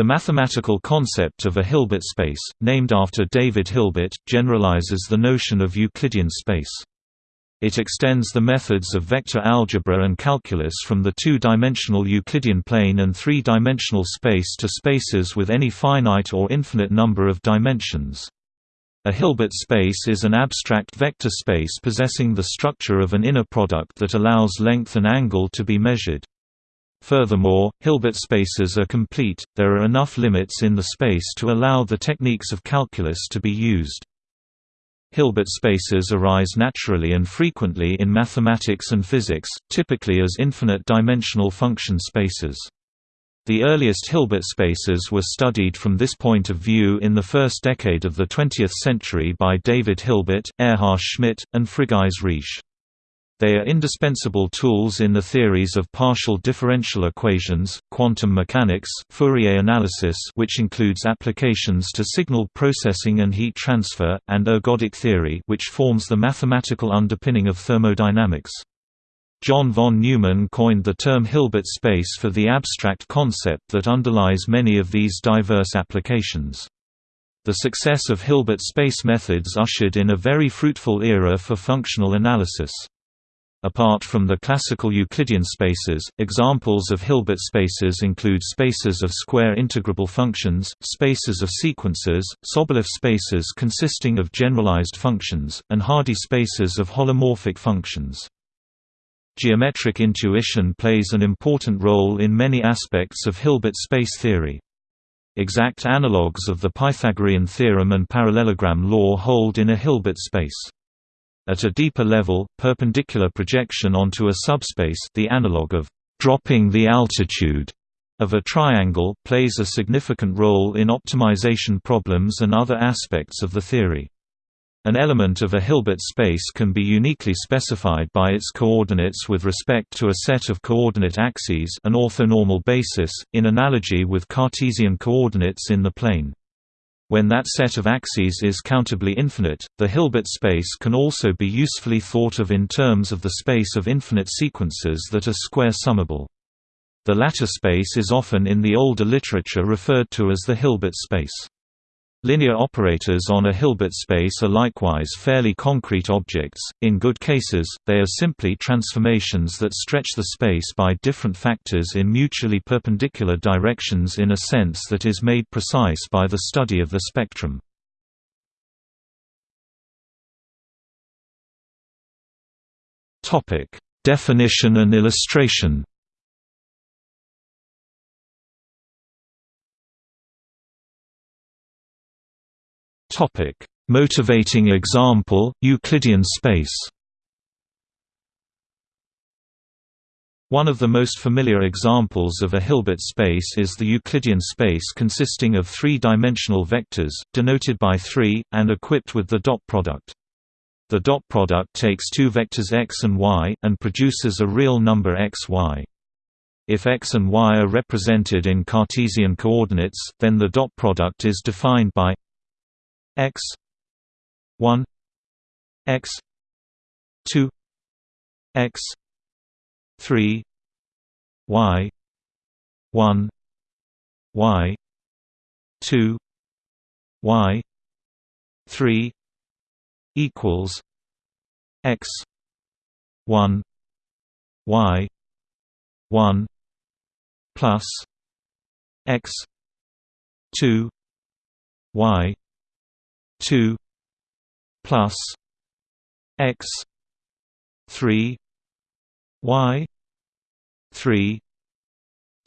The mathematical concept of a Hilbert space, named after David Hilbert, generalizes the notion of Euclidean space. It extends the methods of vector algebra and calculus from the two-dimensional Euclidean plane and three-dimensional space to spaces with any finite or infinite number of dimensions. A Hilbert space is an abstract vector space possessing the structure of an inner product that allows length and angle to be measured. Furthermore, Hilbert spaces are complete, there are enough limits in the space to allow the techniques of calculus to be used. Hilbert spaces arise naturally and frequently in mathematics and physics, typically as infinite-dimensional function spaces. The earliest Hilbert spaces were studied from this point of view in the first decade of the 20th century by David Hilbert, Erhard Schmidt, and Frigyes Riesz. They are indispensable tools in the theories of partial differential equations, quantum mechanics, Fourier analysis which includes applications to signal processing and heat transfer, and ergodic theory which forms the mathematical underpinning of thermodynamics. John von Neumann coined the term Hilbert space for the abstract concept that underlies many of these diverse applications. The success of Hilbert space methods ushered in a very fruitful era for functional analysis. Apart from the classical Euclidean spaces, examples of Hilbert spaces include spaces of square integrable functions, spaces of sequences, Sobolev spaces consisting of generalized functions, and Hardy spaces of holomorphic functions. Geometric intuition plays an important role in many aspects of Hilbert space theory. Exact analogues of the Pythagorean theorem and parallelogram law hold in a Hilbert space. At a deeper level, perpendicular projection onto a subspace the analog of dropping the altitude of a triangle plays a significant role in optimization problems and other aspects of the theory. An element of a Hilbert space can be uniquely specified by its coordinates with respect to a set of coordinate axes an orthonormal basis, in analogy with Cartesian coordinates in the plane. When that set of axes is countably infinite, the Hilbert space can also be usefully thought of in terms of the space of infinite sequences that are square-summable. The latter space is often in the older literature referred to as the Hilbert space. Linear operators on a Hilbert space are likewise fairly concrete objects, in good cases, they are simply transformations that stretch the space by different factors in mutually perpendicular directions in a sense that is made precise by the study of the spectrum. Definition and illustration Topic: Motivating example: Euclidean space. One of the most familiar examples of a Hilbert space is the Euclidean space consisting of three-dimensional vectors, denoted by 3, and equipped with the dot product. The dot product takes two vectors x and y, and produces a real number x y. If x and y are represented in Cartesian coordinates, then the dot product is defined by x 1 x 2 x 3 y 1 y 2 y 3 equals x 1 y 1 plus x 2 y 2 plus x 3 y 3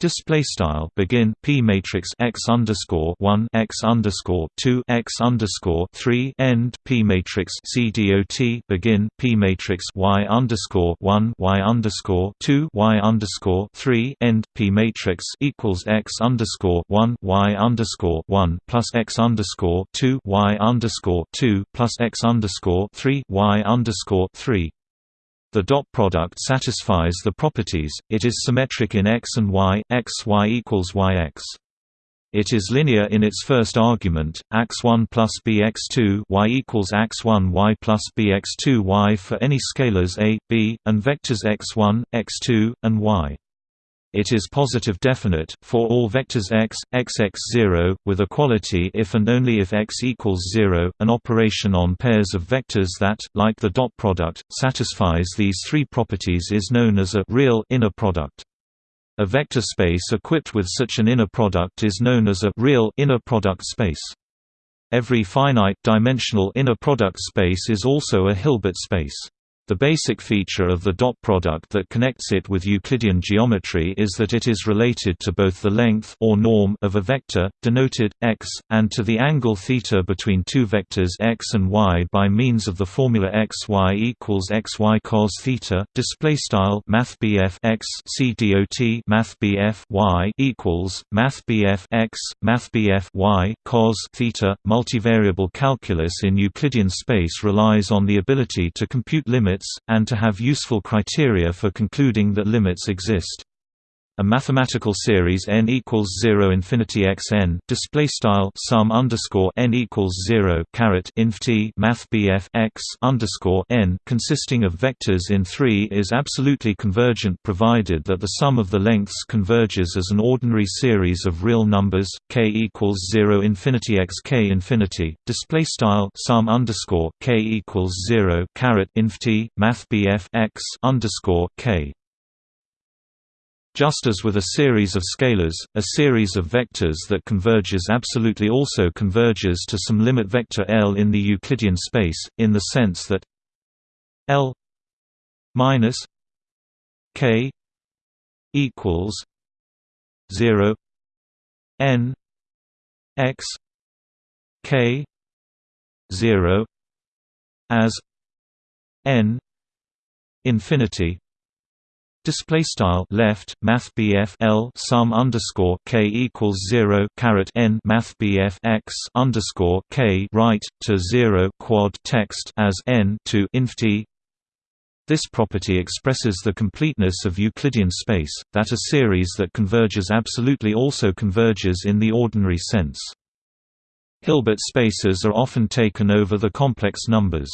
Display style begin p matrix x underscore one x underscore two x underscore three end p matrix c dot begin p matrix y underscore one y underscore two y underscore three end p matrix equals x underscore one y underscore one plus x underscore two y underscore two plus x underscore three y underscore three the dot product satisfies the properties, it is symmetric in x and y, x y equals yx. It is linear in its first argument, x1 plus bx2 y equals x1 y plus bx2 y for any scalars a, b, and vectors x1, x2, and y. It is positive definite, for all vectors x, xx0, with equality if and only if x equals 0. An operation on pairs of vectors that, like the dot product, satisfies these three properties is known as a real inner product. A vector space equipped with such an inner product is known as a real inner product space. Every finite-dimensional inner product space is also a Hilbert space. The basic feature of the dot product that connects it with Euclidean geometry is that it is related to both the length or norm of a vector, denoted x, and to the angle theta between two vectors x and y by means of the formula x y equals x y cos theta. Display style Math x c dot mathbf y equals Math x mathbf y cos theta. Multivariable calculus in Euclidean space relies on the ability to compute limits limits, and to have useful criteria for concluding that limits exist. A mathematical series n equals zero infinity x n display style sum underscore n equals zero caret inf t math bf x underscore n consisting of vectors in three is absolutely convergent provided that the sum of the lengths converges as an ordinary series of real numbers k equals zero infinity x k infinity display style sum underscore k equals zero caret inf t math bf x underscore k just as with a series of scalars, a series of vectors that converges absolutely also converges to some limit vector L in the Euclidean space, in the sense that L minus K equals zero N X K zero as N infinity Display style left Math L sum underscore K equals zero caret N Math x underscore K right to zero quad text as N to inf T. This property expresses the completeness of Euclidean space, that a series that converges absolutely also converges in the ordinary sense. Hilbert spaces are often taken over the complex numbers.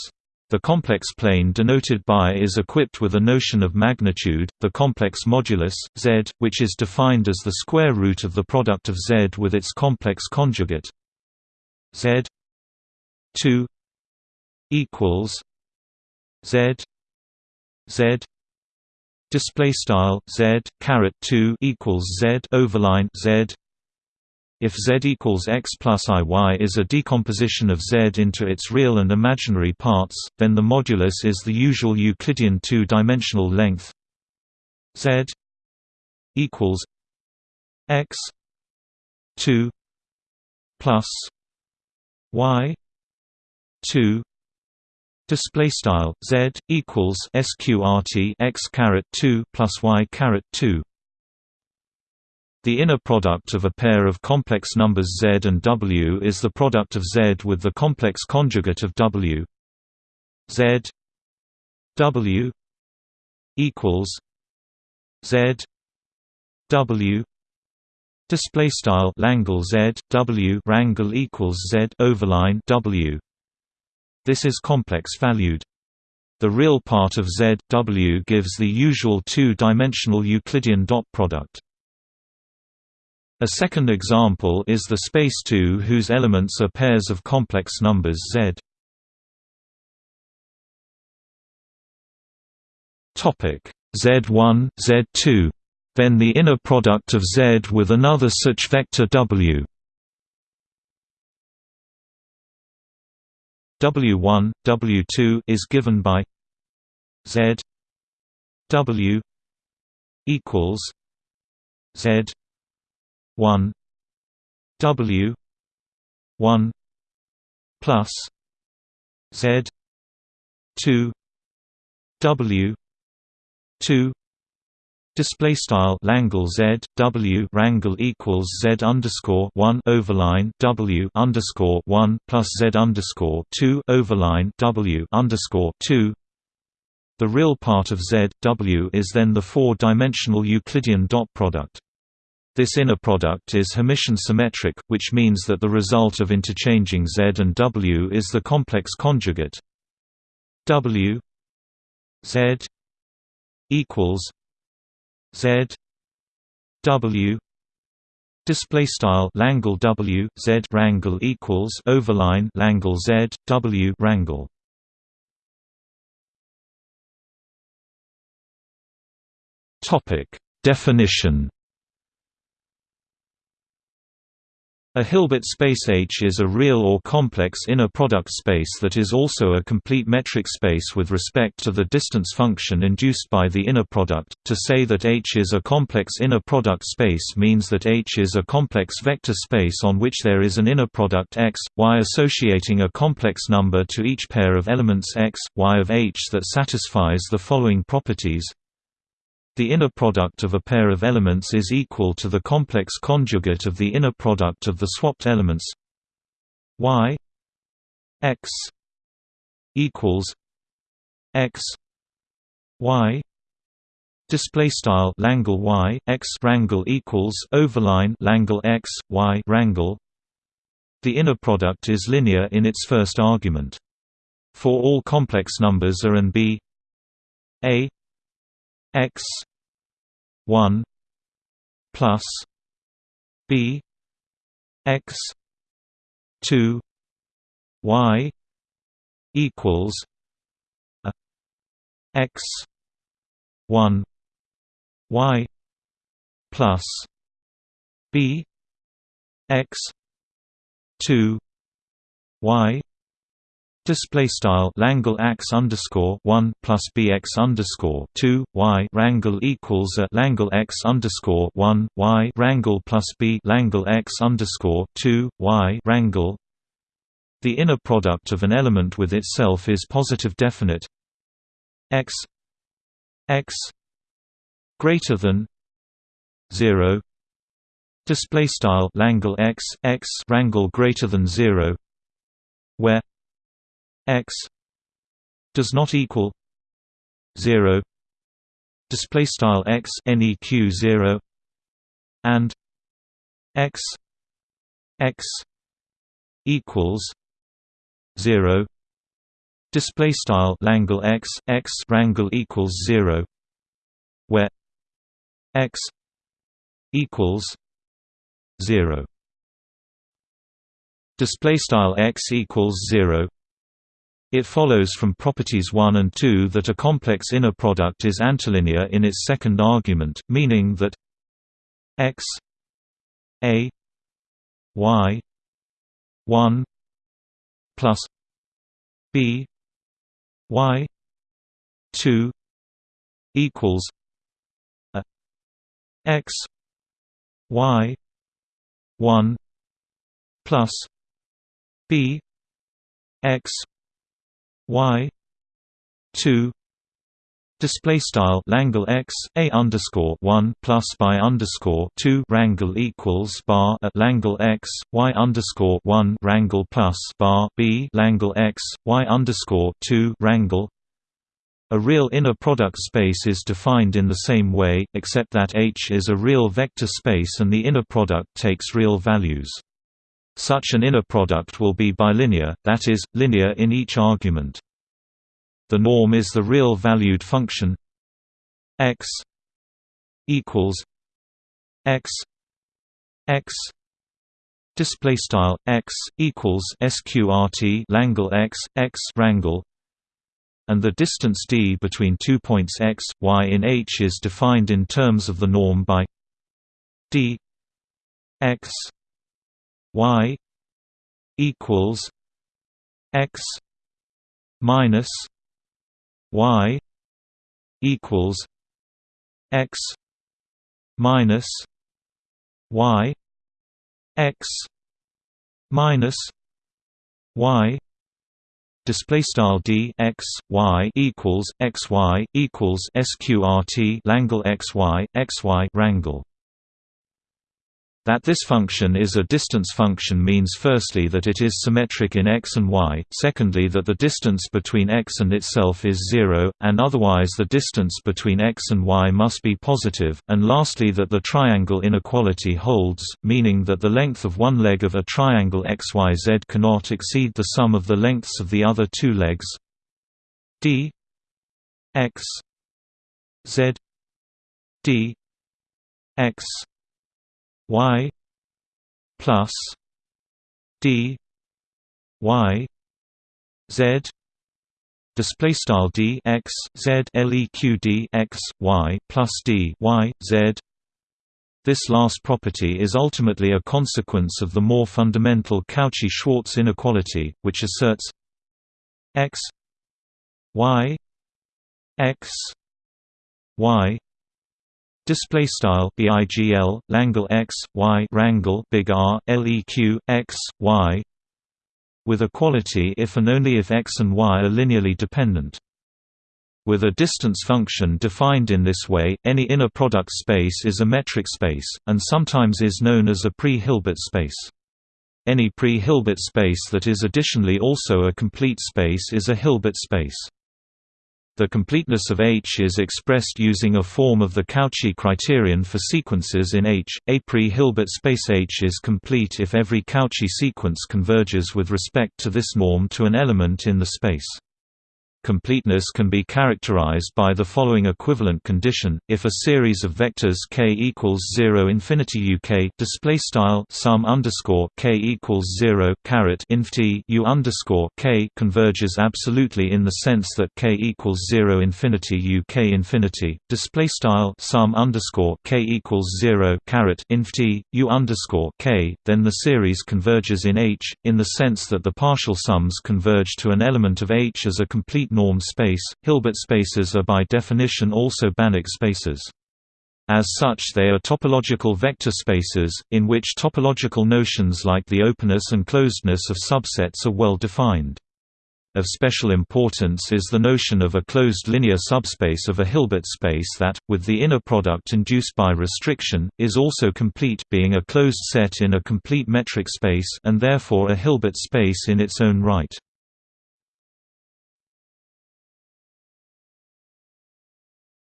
The complex plane denoted by is equipped with a notion of magnitude, the complex modulus, z, which is defined as the square root of the product of z with its complex conjugate. Z 2 equals z z display style z caret 2 equals z overline z if Z equals x plus Iy is a decomposition of Z into its real and imaginary parts, then the modulus is the usual Euclidean two-dimensional length. Z equals x 2 plus y 2 display style z equals sqrt x caret 2 plus y caret 2 the inner product of a pair of complex numbers z and w is the product of z with the complex conjugate of w. z w equals z w. Display style Langle Z W rangle equals Z overline W. This is complex valued. The real part of Z W gives the usual two-dimensional Euclidean dot product a second example is the space 2 whose elements are pairs of complex numbers Z. Topic Z1, Z2. Then the inner product of Z with another such vector W. W1, W2 is given by Z W equals Z 1 W 1 plus Z 2 W 2 Display style Langle Z W rangle equals Z underscore one overline W underscore one plus Z underscore two overline W underscore two. The real part of Z W is then the four-dimensional Euclidean dot product. This inner product is Hermitian symmetric, which means that the result of interchanging Z and W is the complex conjugate. W Z equals Z w display style langle w z rangle equals overline langle z w rangle topic. Definition A Hilbert space H is a real or complex inner product space that is also a complete metric space with respect to the distance function induced by the inner product. To say that H is a complex inner product space means that H is a complex vector space on which there is an inner product x, y associating a complex number to each pair of elements x, y of H that satisfies the following properties the inner product of a pair of elements is equal to the complex conjugate of the inner product of the swapped elements. Y x equals x y display style langle y x rangle equals overline langle x y rangle the inner product is linear in its first argument. For all complex numbers a and b a x 1 plus b x 2 y equals a x 1 y plus b x 2 y Display style Langle ax underscore one plus bx underscore two y rangle equals a Langle x underscore one y rangle plus b Langle x underscore two y rangle. The inner product of an element with itself is positive definite x x greater than zero. Display style Langle x x rangle greater than zero, where x does not equal 0 display style x neq 0 and x x equals 0 display style langle x x rangle equals 0 where x equals 0 display style x equals 0 it follows from properties 1 and 2 that a complex inner product is antilinear in its second argument, meaning that x a y 1 plus b y 2 equals a x y 1 plus b x y 2 display style Langle x a underscore 1 plus by underscore 2 rangle equals bar at Langle x y underscore 1 rangle plus bar b Langle x y underscore 2 rangle a real inner product space is defined in the same way, except that H is a real vector space and the inner product takes real values. Such an inner product will be bilinear, that is, linear in each argument. The norm is the real valued function x equals x x display style x equals sqrt langle x x rangle and the distance d between two points x y in H is defined in terms of the norm by d x y equals x minus y equals x minus y x minus y display style d x y equals x y equals sqrt langle x y x y rangle that this function is a distance function means firstly that it is symmetric in x and y, secondly that the distance between x and itself is zero, and otherwise the distance between x and y must be positive, and lastly that the triangle inequality holds, meaning that the length of one leg of a triangle xyz cannot exceed the sum of the lengths of the other two legs. D x z d x y plus d y z display style d x z leq d x y plus d y z this last property is ultimately a consequence of the more fundamental Cauchy-Schwarz inequality, which asserts x y x y display style bigl langle x y rangle big r leq x y with equality if and only if x and y are linearly dependent with a distance function defined in this way, any inner product space is a metric space, and sometimes is known as a pre-Hilbert space. Any pre-Hilbert space that is additionally also a complete space is a Hilbert space. The completeness of H is expressed using a form of the Cauchy criterion for sequences in H. A pre-Hilbert space H is complete if every Cauchy sequence converges with respect to this norm to an element in the space. Completeness can be characterized by the following equivalent condition: if a series of vectors k equals zero infinity uk display style sum underscore k equals zero caret inf t u underscore k converges absolutely in the sense that k equals zero infinity uk infinity display style sum underscore k equals zero caret inf t u underscore k, then the series converges in H in the sense that the partial sums converge to an element of H as a complete norm space. Hilbert spaces are by definition also Banach spaces. As such they are topological vector spaces, in which topological notions like the openness and closedness of subsets are well defined. Of special importance is the notion of a closed linear subspace of a Hilbert space that, with the inner product induced by restriction, is also complete being a closed set in a complete metric space and therefore a Hilbert space in its own right.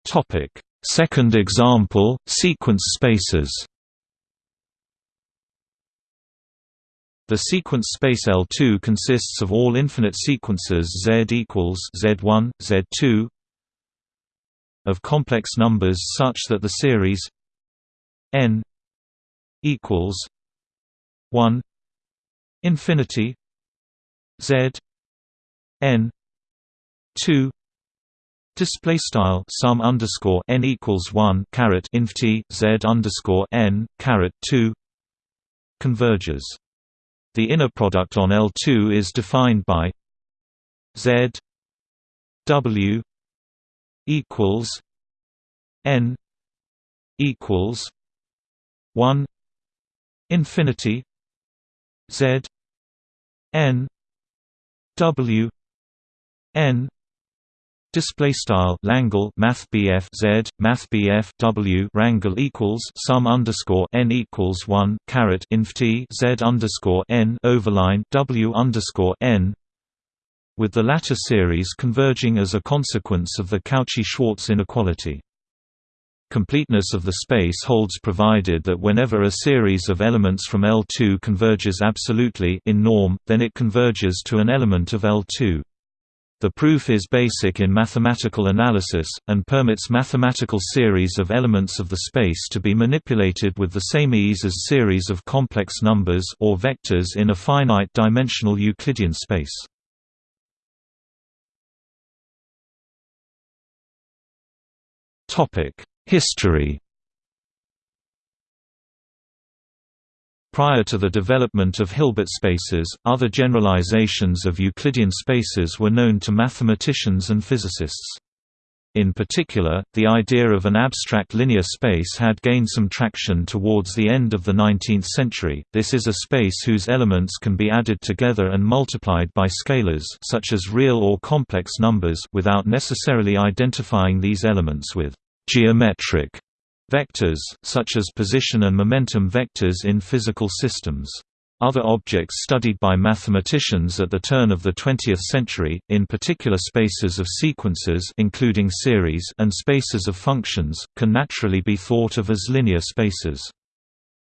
Topic: Second example, sequence spaces. The sequence space L2 consists of all infinite sequences Z equals Z1, Z2 of complex numbers such that the series n equals 1 infinity Z n 2 Display style sum underscore n equals one caret inf t z underscore n caret two converges. The inner product on L two is defined by z w equals n equals one infinity z n w n Display style Langle Math BF Z Math BF W Rangle equals sum underscore n equals one caret inf T Z underscore n overline W underscore n with the latter series converging as a consequence of the Cauchy-Schwarz inequality. Completeness of the space holds provided that whenever a series of elements from L2 converges absolutely in norm, then it converges to an element of L2. The proof is basic in mathematical analysis, and permits mathematical series of elements of the space to be manipulated with the same ease as series of complex numbers or vectors in a finite-dimensional Euclidean space. History Prior to the development of Hilbert spaces, other generalizations of Euclidean spaces were known to mathematicians and physicists. In particular, the idea of an abstract linear space had gained some traction towards the end of the 19th century. This is a space whose elements can be added together and multiplied by scalars such as real or complex numbers without necessarily identifying these elements with geometric Vectors, such as position and momentum vectors in physical systems. Other objects studied by mathematicians at the turn of the 20th century, in particular spaces of sequences including series and spaces of functions, can naturally be thought of as linear spaces.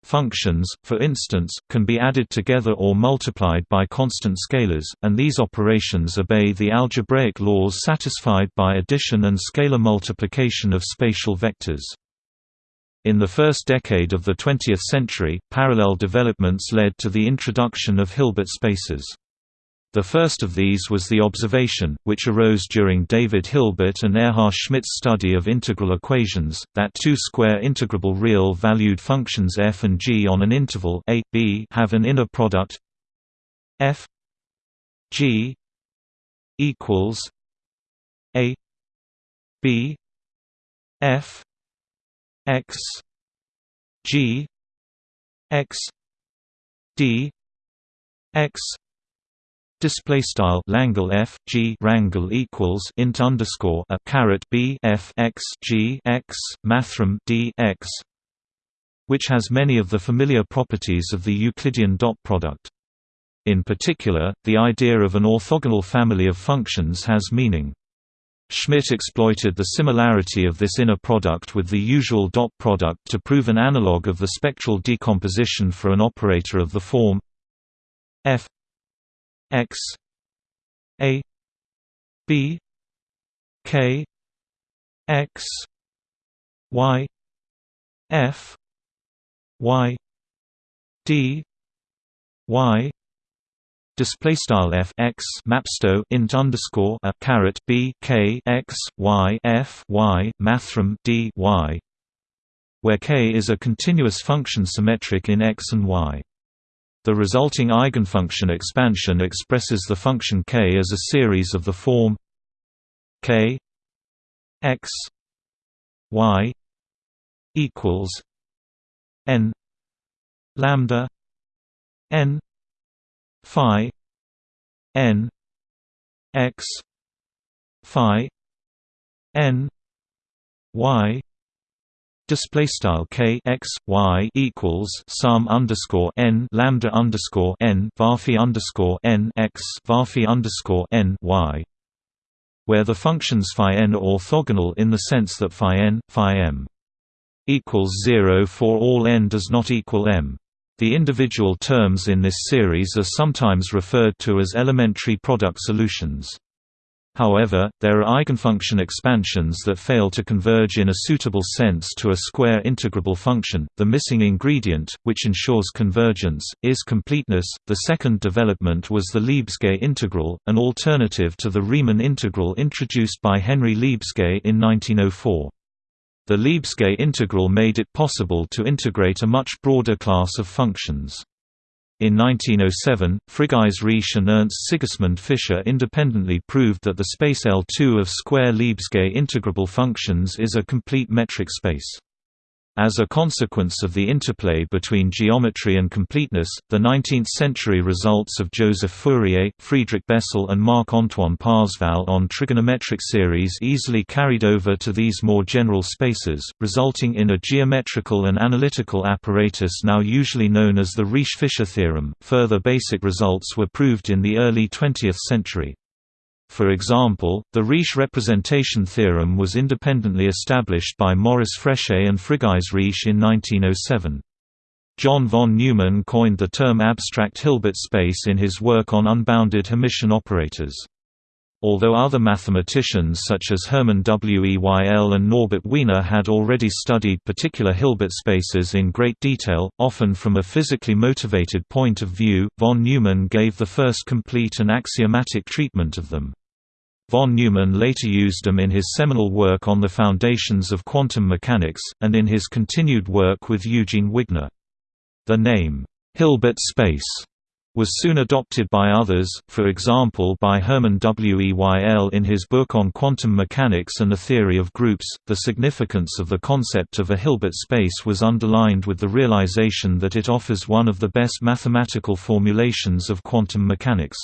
Functions, for instance, can be added together or multiplied by constant scalars, and these operations obey the algebraic laws satisfied by addition and scalar multiplication of spatial vectors. In the first decade of the 20th century, parallel developments led to the introduction of Hilbert spaces. The first of these was the observation, which arose during David Hilbert and Erhard Schmidt's study of integral equations, that two square integrable real-valued functions f and g on an interval a, b have an inner product f g equals a b f x g x d x Display style Langle F G rangle equals int underscore a caret B F X G X mathrm D X which has many of the familiar properties of the Euclidean dot product. In particular, the idea of an orthogonal family of functions has meaning. Schmidt exploited the similarity of this inner product with the usual dot product to prove an analog of the spectral decomposition for an operator of the form f x a b k x y f y d y display style f x mapsto int underscore a caret b k x y f y mathrm d y where k is a continuous function symmetric in x and y. The resulting eigenfunction expansion expresses the function k as a series of the form k x y equals n lambda n phi n x phi n y Display style k x y equals sum underscore n lambda underscore n varphi underscore n x varphi underscore n y, where the functions phi n are orthogonal in the sense that phi n phi m equals zero for all n does not equal m. The individual terms in this series are sometimes referred to as elementary product solutions. However, there are eigenfunction expansions that fail to converge in a suitable sense to a square integrable function. The missing ingredient, which ensures convergence, is completeness. The second development was the Lebesgue integral, an alternative to the Riemann integral introduced by Henry Lebesgue in 1904. The Lebesgue integral made it possible to integrate a much broader class of functions. In 1907, Frigyes Riesz and Ernst Sigismund Fischer independently proved that the space L2 of square Lebesgue integrable functions is a complete metric space. As a consequence of the interplay between geometry and completeness, the 19th-century results of Joseph Fourier, Friedrich Bessel and Marc-Antoine Parseval on trigonometric series easily carried over to these more general spaces, resulting in a geometrical and analytical apparatus now usually known as the Riesz-Fischer theorem. Further basic results were proved in the early 20th century. For example, the Riesz representation theorem was independently established by Maurice Fréchet and Frigyes Riesz in 1907. John von Neumann coined the term abstract Hilbert space in his work on unbounded Hermitian operators. Although other mathematicians such as Hermann Weyl and Norbert Wiener had already studied particular Hilbert spaces in great detail, often from a physically motivated point of view, von Neumann gave the first complete and axiomatic treatment of them. Von Neumann later used them in his seminal work on the foundations of quantum mechanics, and in his continued work with Eugene Wigner. The name, Hilbert space was soon adopted by others, for example by Hermann Weyl in his book on quantum mechanics and the theory of groups. The significance of the concept of a Hilbert space was underlined with the realization that it offers one of the best mathematical formulations of quantum mechanics.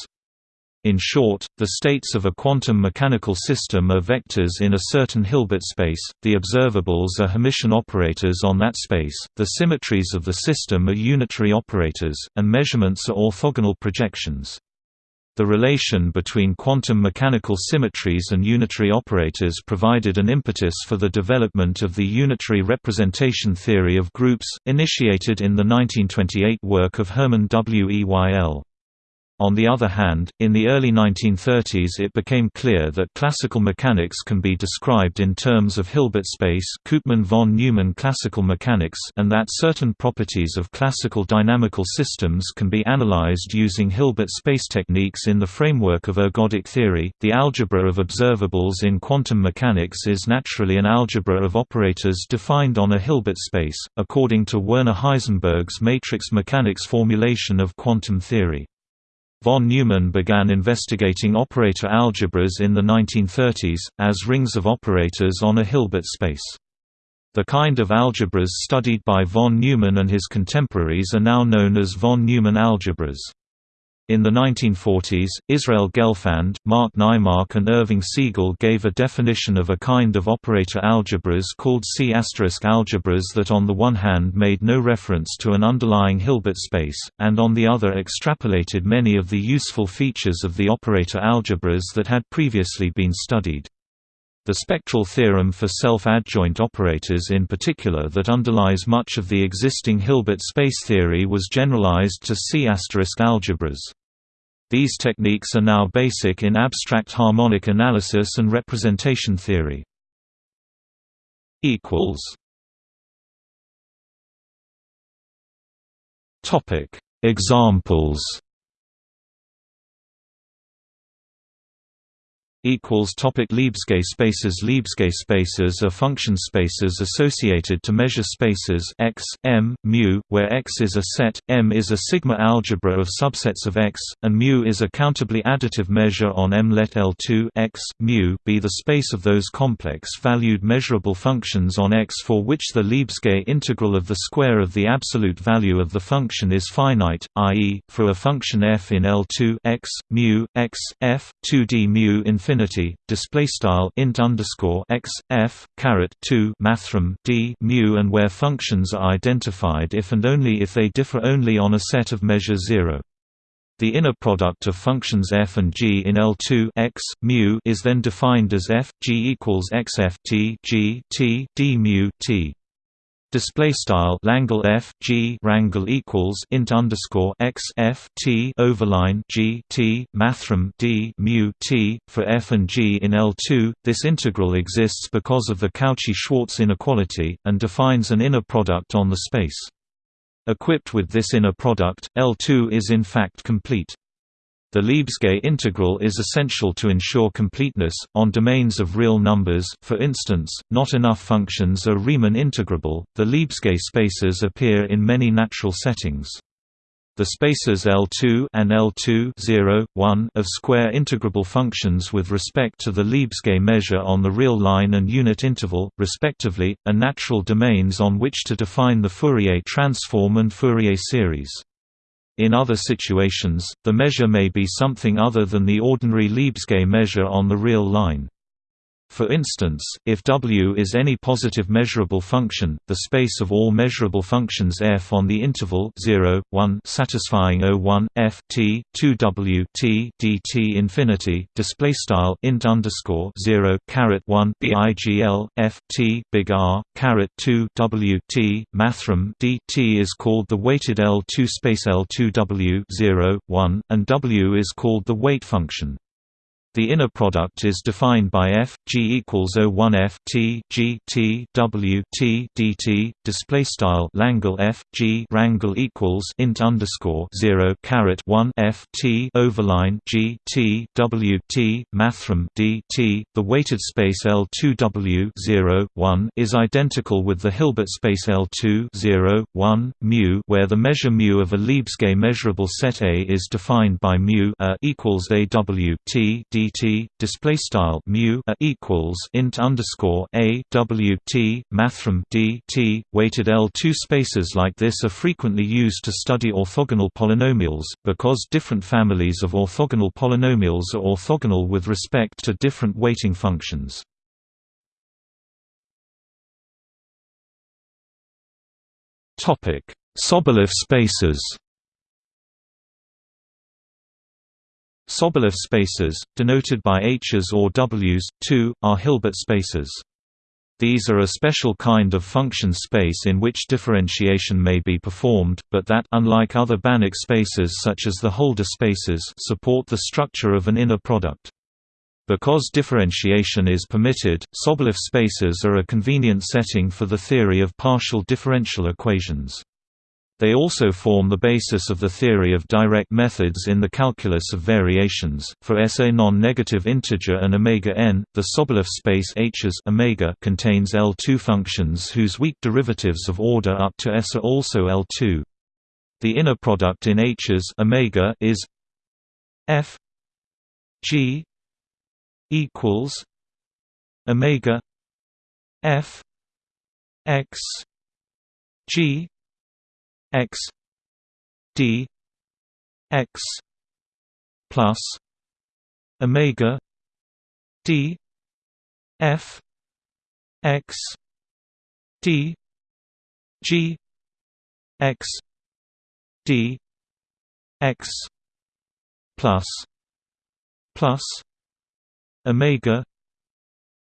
In short, the states of a quantum mechanical system are vectors in a certain Hilbert space, the observables are Hermitian operators on that space, the symmetries of the system are unitary operators, and measurements are orthogonal projections. The relation between quantum mechanical symmetries and unitary operators provided an impetus for the development of the unitary representation theory of groups, initiated in the 1928 work of Hermann Weyl. On the other hand, in the early 1930s it became clear that classical mechanics can be described in terms of Hilbert space Koopman von Neumann classical mechanics and that certain properties of classical dynamical systems can be analyzed using Hilbert space techniques in the framework of ergodic theory. The algebra of observables in quantum mechanics is naturally an algebra of operators defined on a Hilbert space, according to Werner Heisenberg's matrix mechanics formulation of quantum theory. Von Neumann began investigating operator algebras in the 1930s, as rings of operators on a Hilbert space. The kind of algebras studied by von Neumann and his contemporaries are now known as von Neumann algebras. In the 1940s, Israel Gelfand, Mark Naimark and Irving Segal gave a definition of a kind of operator algebras called C** algebras that on the one hand made no reference to an underlying Hilbert space, and on the other extrapolated many of the useful features of the operator algebras that had previously been studied. The spectral theorem for self-adjoint operators in particular that underlies much of the existing Hilbert space theory was generalized to C** algebras. These techniques are now basic in abstract harmonic analysis and representation theory. Examples equals topic Lebesgue spaces Lebesgue spaces are function spaces associated to measure spaces x m mu where x is a set m is a sigma algebra of subsets of x and mu is a countably additive measure on M. Let L2 x mu be the space of those complex valued measurable functions on x for which the Lebesgue integral of the square of the absolute value of the function is finite i.e. for a function f in L2 x mu x f 2d mu infinity infinity display style int underscore x f caret 2 mathrm d mu and where functions are identified if and only if they differ only on a set of measure 0 the inner product of functions f and g in L2 x mu is then defined as f g equals x f t g t d mu t display style Langle F G rangle equals int underscore x F T overline G T mathrm D mu T for F and G in L2 this integral exists because of the Cauchy-Schwarz inequality and defines an inner product on the space. Equipped with this inner product L2 is in fact complete the Lebesgue integral is essential to ensure completeness, on domains of real numbers for instance, not enough functions are Riemann integrable. The Lebesgue spaces appear in many natural settings. The spaces L2 and L2 0, 1 of square integrable functions with respect to the Lebesgue measure on the real line and unit interval, respectively, are natural domains on which to define the Fourier transform and Fourier series. In other situations, the measure may be something other than the ordinary Lebesgue measure on the real line. For instance, if W is any positive measurable function, the space of all measurable functions f on the interval 0, 1 satisfying O1 f t 2 W t dt infinity int underscore 0 caret 1 bigl f t big R caret 2 W t mathrm dt is called the weighted L2 space L2 W 0, 1, and W is called the weight function. The inner product is defined by f g equals O1 f t g t w t dt. Display style Langle f g rangle equals int underscore zero caret one f t overline g t w t mathrm d t. The weighted space L two w zero one is identical with the Hilbert space L two zero one mu, where the measure mu of a Lebesgue measurable set A is defined by mu a equals a w t d dt display style mu equals int underscore a w t mathrm d t weighted L2 spaces like this are frequently used to study orthogonal polynomials because different families of orthogonal polynomials are orthogonal with respect to different weighting functions. Topic: Sobolev spaces. Sobolev spaces, denoted by H's or W's, too, are Hilbert spaces. These are a special kind of function space in which differentiation may be performed, but that unlike other Banach spaces such as the Hölder spaces support the structure of an inner product. Because differentiation is permitted, Sobolev spaces are a convenient setting for the theory of partial differential equations. They also form the basis of the theory of direct methods in the calculus of variations. For S a non-negative integer and omega n, the Sobolev space H as omega contains L2 functions whose weak derivatives of order up to S are also L2. The inner product in H as omega is f g equals omega f x g x d x plus omega d f x d g x d x plus plus omega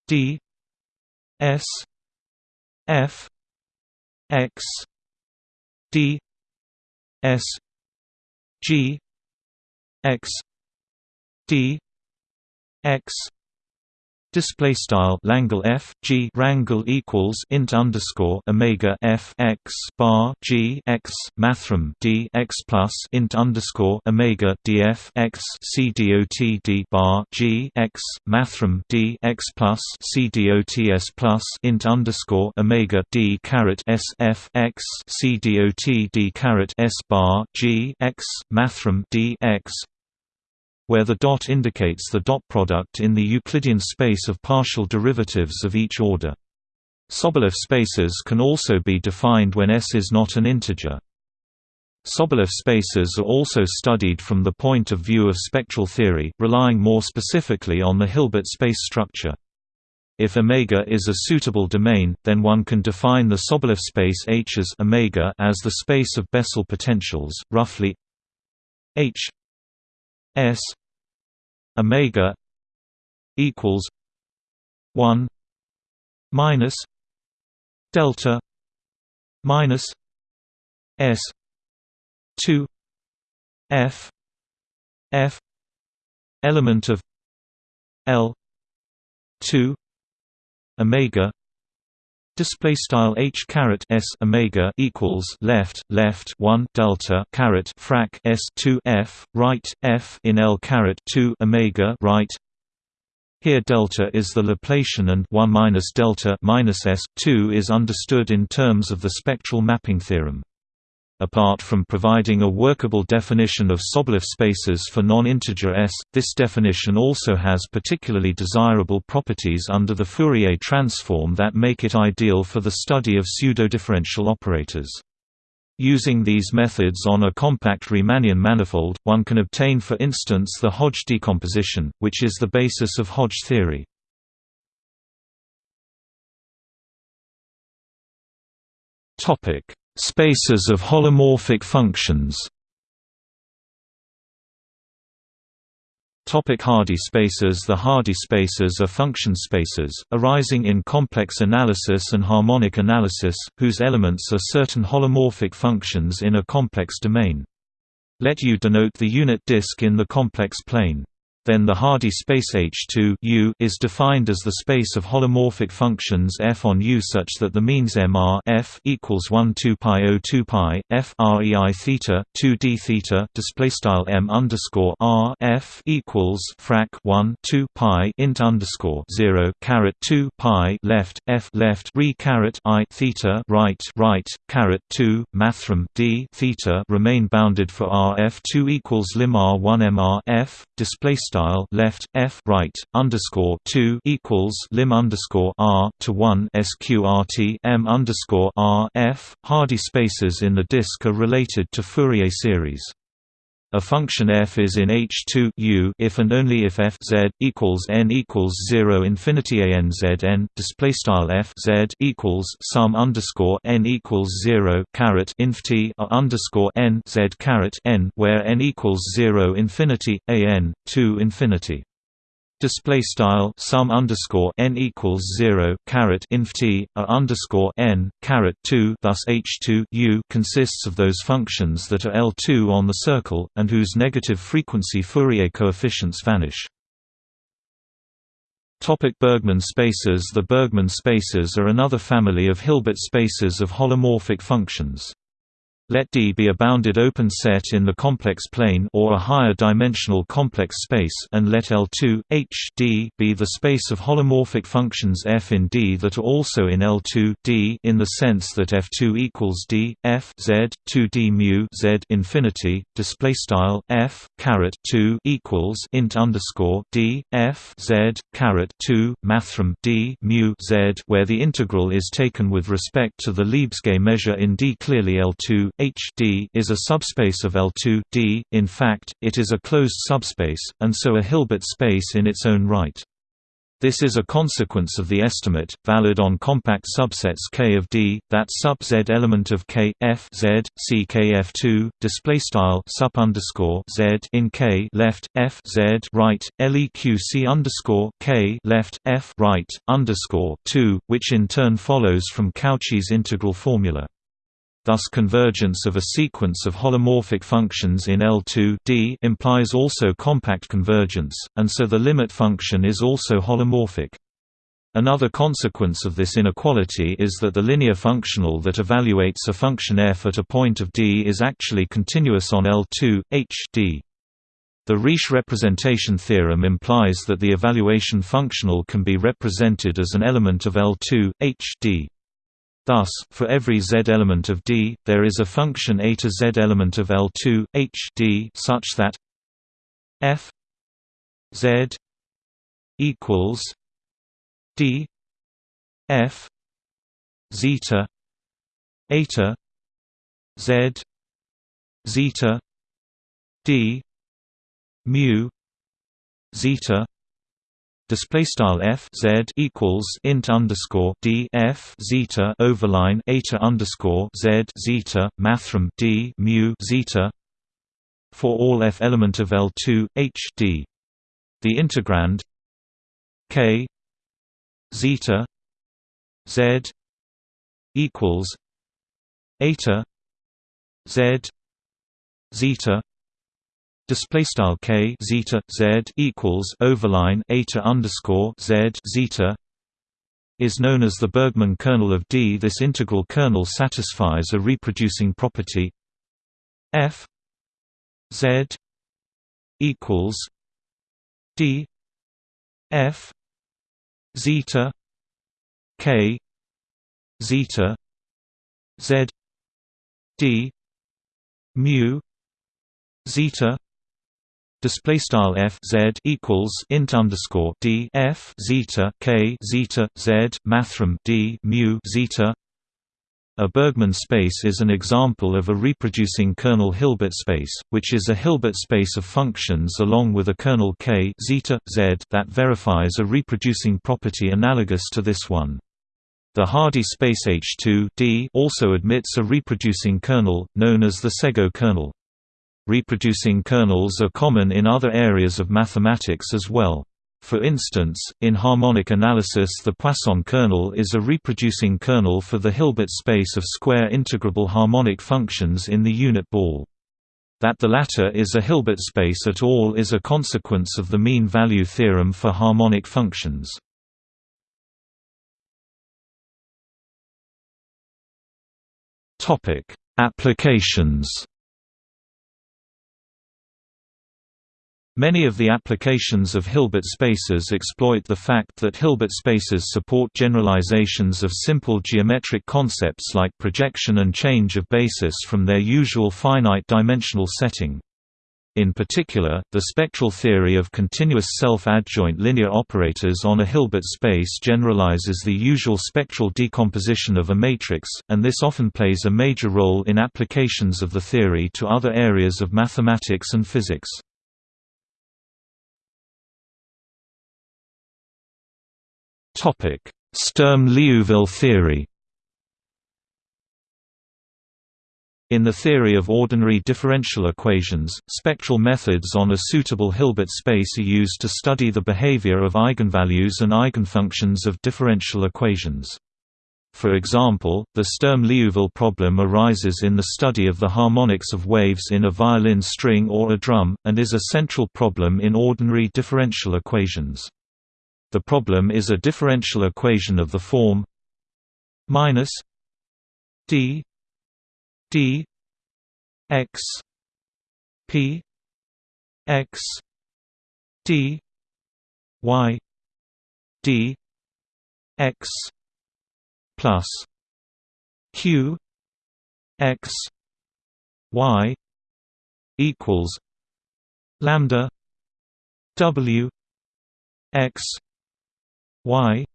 d s f x d s g x d x Display style Langle F G rangle equals int underscore Omega F X bar G X mathrm D X plus int underscore Omega DF X C dot D bar G X mathrm D X plus C D O T S plus int underscore Omega D caret S F X C dot D caret S bar G X mathrm D X where the dot indicates the dot product in the Euclidean space of partial derivatives of each order. Sobolev spaces can also be defined when S is not an integer. Sobolev spaces are also studied from the point of view of spectral theory, relying more specifically on the Hilbert space structure. If omega is a suitable domain, then one can define the Sobolev space H as omega as the space of Bessel potentials, roughly H S omega equals 1 minus delta minus s 2 f f element of l 2 omega Display style h caret s omega equals left left one delta caret frac s two f right f in l caret two omega right. Here delta is the Laplacian and one minus delta minus s two is understood in terms of the spectral mapping theorem. Apart from providing a workable definition of Sobolev spaces for non-integer S, this definition also has particularly desirable properties under the Fourier transform that make it ideal for the study of pseudo-differential operators. Using these methods on a compact Riemannian manifold, one can obtain for instance the Hodge decomposition, which is the basis of Hodge theory. Topic Spaces of holomorphic functions. Topic Hardy spaces. The Hardy spaces are function spaces, arising in complex analysis and harmonic analysis, whose elements are certain holomorphic functions in a complex domain. Let U denote the unit disk in the complex plane then the Hardy space H2 U is defined as the space of holomorphic functions f on U such that the means M R f equals 1 2 pi o 2 pi f rei theta 2 d theta display style M underscore R f equals frac 1 2 pi int underscore 0 caret 2 pi left f left re caret I theta right right caret 2 mathrm d theta remain bounded for R f 2 equals lim R 1 MR f display style left f right underscore two equals lim underscore r to one sqrt m underscore r f. Hardy spaces in the disk are related to Fourier series. A function f is in H2 U if and only if f z equals n equals zero infinity a n z n display style f z equals sum underscore n equals zero caret inf t underscore n z caret n where n equals zero infinity a n two infinity. Display style sum underscore n equals 0 caret inf t a underscore n caret 2 thus h2 u consists of those functions that are L2 on the circle and whose negative frequency Fourier coefficients vanish Topic Bergman spaces The Bergman spaces are another family of Hilbert spaces of holomorphic functions. Let D be a bounded open set in the complex plane or a higher dimensional complex space and let L2 H D be the space of holomorphic functions f in D that are also in L2 D in the sense that F2 equals D F Z 2 D mu Z infinity display style F caret 2 equals int underscore D F Z caret 2 mathrm D mu Z where the integral is taken with respect to the Lebesgue measure in D. Clearly L2 H D is a subspace of L2 D. In fact, it is a closed subspace, and so a Hilbert space in its own right. This is a consequence of the estimate, valid on compact subsets K of D, that sub Z element of K F Z C K F two display style underscore Z in K left F Z right LEQ C underscore K left F right underscore two, which in turn follows from Cauchy's integral formula. Thus convergence of a sequence of holomorphic functions in L2 D implies also compact convergence, and so the limit function is also holomorphic. Another consequence of this inequality is that the linear functional that evaluates a function f at a point of D is actually continuous on L2, H D. The Riesz representation theorem implies that the evaluation functional can be represented as an element of L2, H D. Thus, for every z element of D, there is a function a to z element of L2 H D such that f z equals D f zeta eta z zeta D mu zeta display style f z equals int underscore d f zeta overline eta underscore z zeta mathrm d mu zeta for all f element of L2 H d. The integrand k zeta z equals eta z zeta display style k zeta z equals overline eta underscore z zeta is known as the Bergman kernel of D. This integral kernel satisfies a reproducing property f z equals d f zeta k zeta z d mu zeta display style f z equals int underscore d f zeta k zeta z mathrm d mu zeta. A Bergman space is an example of a reproducing kernel Hilbert space, which is a Hilbert space of functions along with a kernel k zeta z that verifies a reproducing property analogous to this one. The Hardy space H2 D also admits a reproducing kernel, known as the Szego kernel. Reproducing kernels are common in other areas of mathematics as well. For instance, in harmonic analysis the Poisson kernel is a reproducing kernel for the Hilbert space of square integrable harmonic functions in the unit ball. That the latter is a Hilbert space at all is a consequence of the mean value theorem for harmonic functions. Applications Many of the applications of Hilbert spaces exploit the fact that Hilbert spaces support generalizations of simple geometric concepts like projection and change of basis from their usual finite-dimensional setting. In particular, the spectral theory of continuous self-adjoint linear operators on a Hilbert space generalizes the usual spectral decomposition of a matrix, and this often plays a major role in applications of the theory to other areas of mathematics and physics. Sturm-Liouville theory. In the theory of ordinary differential equations, spectral methods on a suitable Hilbert space are used to study the behavior of eigenvalues and eigenfunctions of differential equations. For example, the Sturm-Liouville problem arises in the study of the harmonics of waves in a violin string or a drum, and is a central problem in ordinary differential equations. The problem is a differential equation of the form minus d d x p x d y d x plus q x y equals lambda w x y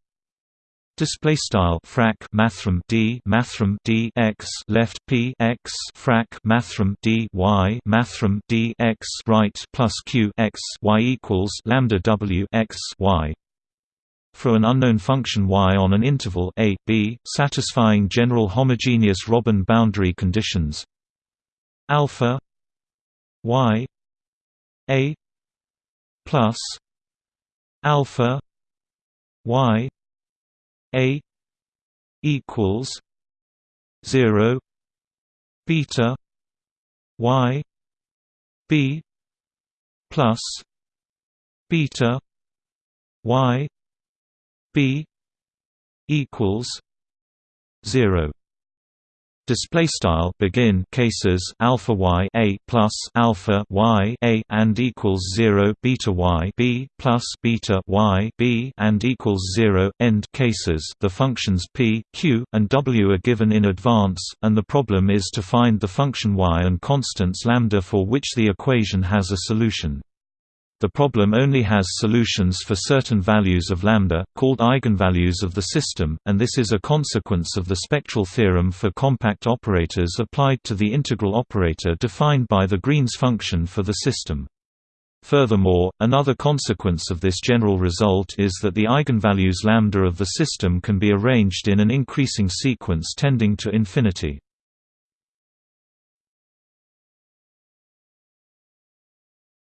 Display style frac mathrm d mathrm d x left p x frac mathrm d y mathrm d x right plus q x y equals lambda w x y. For an unknown function y on an interval a b, satisfying general homogeneous Robin boundary conditions, alpha y a plus alpha y a equals zero beta y b plus beta y b equals zero display style begin cases alpha y a plus alpha y a and equals 0 beta y b plus beta y b and equals 0 end cases. The functions p q and w are given in advance and the problem is to find the function y and constants lambda for which the equation has a solution the problem only has solutions for certain values of lambda, called eigenvalues of the system, and this is a consequence of the spectral theorem for compact operators applied to the integral operator defined by the Green's function for the system. Furthermore, another consequence of this general result is that the eigenvalues lambda of the system can be arranged in an increasing sequence tending to infinity.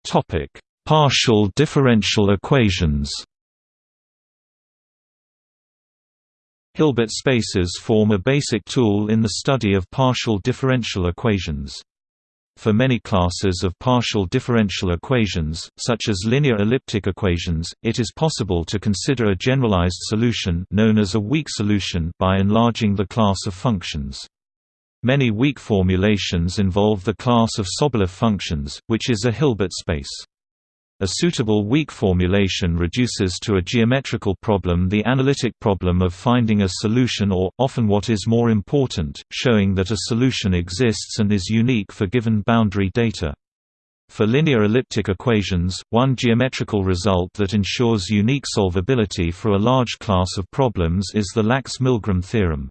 Topic Partial differential equations Hilbert spaces form a basic tool in the study of partial differential equations. For many classes of partial differential equations, such as linear elliptic equations, it is possible to consider a generalized solution known as a weak solution by enlarging the class of functions. Many weak formulations involve the class of Sobolev functions, which is a Hilbert space. A suitable weak formulation reduces to a geometrical problem the analytic problem of finding a solution or, often what is more important, showing that a solution exists and is unique for given boundary data. For linear elliptic equations, one geometrical result that ensures unique solvability for a large class of problems is the Lax-Milgram theorem.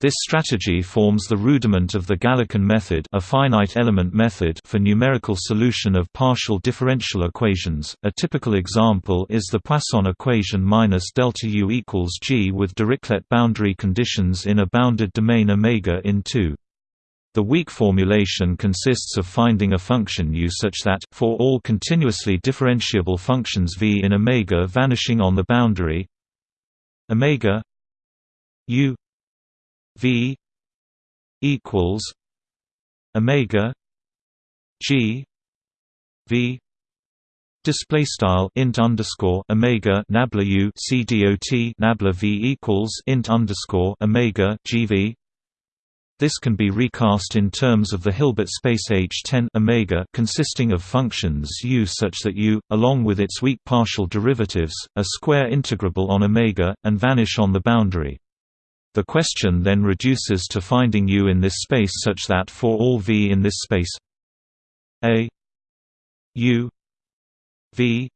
This strategy forms the rudiment of the Galerkin method, a finite element method for numerical solution of partial differential equations. A typical example is the Poisson equation minus delta U equals G with Dirichlet boundary conditions in a bounded domain omega in 2. The weak formulation consists of finding a function u such that, for all continuously differentiable functions v in omega vanishing on the boundary omega u V equals Omega G V Display style int underscore omega nabla u c nabla v equals int underscore omega gv. This can be recast in terms of the Hilbert space H10 omega consisting of functions u such that u, along with its weak partial derivatives, are square integrable on omega and vanish on the boundary. The question then reduces to finding U in this space such that for all V in this space A U V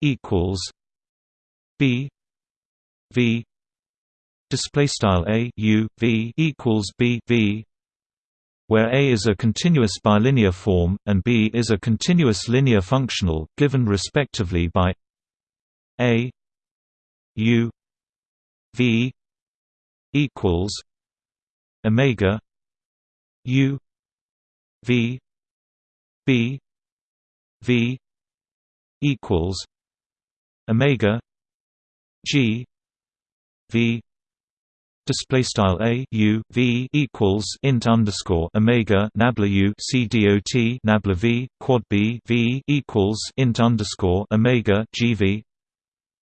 equals B V display style A U V equals B V where A is a continuous bilinear form and B is a continuous linear functional given respectively by A U V equals omega U V B V equals Omega G V Display style a u v equals int underscore omega nabla u c dot nabla v quad b v equals int underscore omega g v.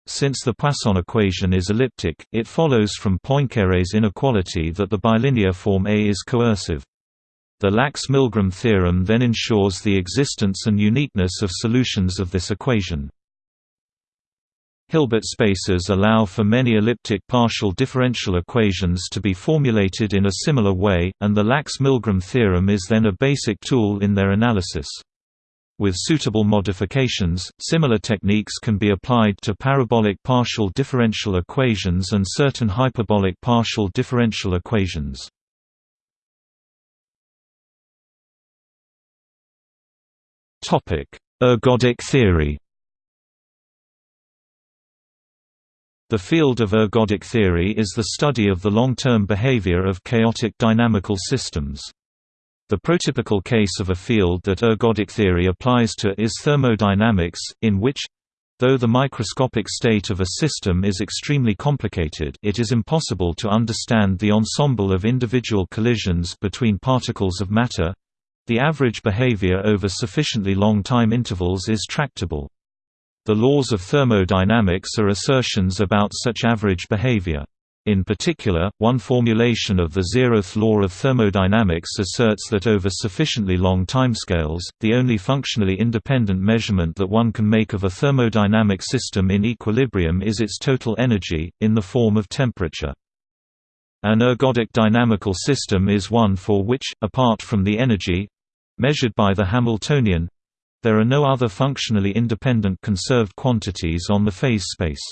Since the Poisson equation is elliptic, it follows from Poincaré's inequality that the bilinear form A is coercive. The Lax–Milgram theorem then ensures the existence and uniqueness of solutions of this equation. Hilbert spaces allow for many elliptic partial differential equations to be formulated in a similar way, and the Lax–Milgram theorem is then a basic tool in their analysis. With suitable modifications, similar techniques can be applied to parabolic partial differential equations and certain hyperbolic partial differential equations. Ergodic theory The field of ergodic theory is the study of the long-term behavior of chaotic dynamical systems. The prototypical case of a field that ergodic theory applies to is thermodynamics, in which though the microscopic state of a system is extremely complicated it is impossible to understand the ensemble of individual collisions between particles of matter the average behavior over sufficiently long time intervals is tractable. The laws of thermodynamics are assertions about such average behavior. In particular, one formulation of the zeroth law of thermodynamics asserts that over sufficiently long timescales, the only functionally independent measurement that one can make of a thermodynamic system in equilibrium is its total energy, in the form of temperature. An ergodic dynamical system is one for which, apart from the energy—measured by the Hamiltonian, there are no other functionally independent conserved quantities on the phase space.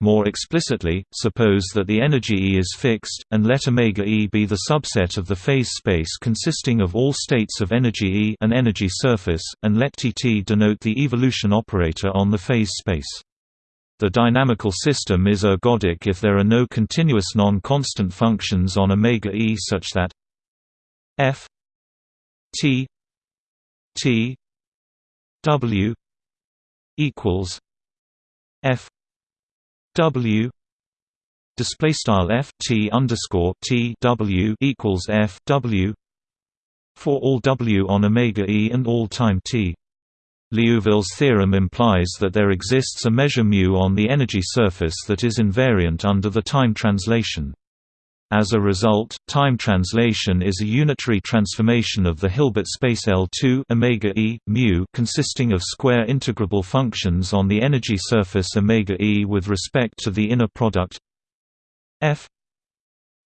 More explicitly, suppose that the energy E is fixed, and let omega E be the subset of the phase space consisting of all states of energy E an energy surface, and let Tt denote the evolution operator on the phase space. The dynamical system is ergodic if there are no continuous non-constant functions on omega E such that f t t W equals F W display style F T underscore T W equals F W for all W on omega E and all time T. Liouville's theorem implies that there exists a measure mu on the energy surface that is invariant under the time translation. As a result, time translation is a unitary transformation of the Hilbert space L2 omega e mu consisting of square integrable functions on the energy surface omega e with respect to the inner product f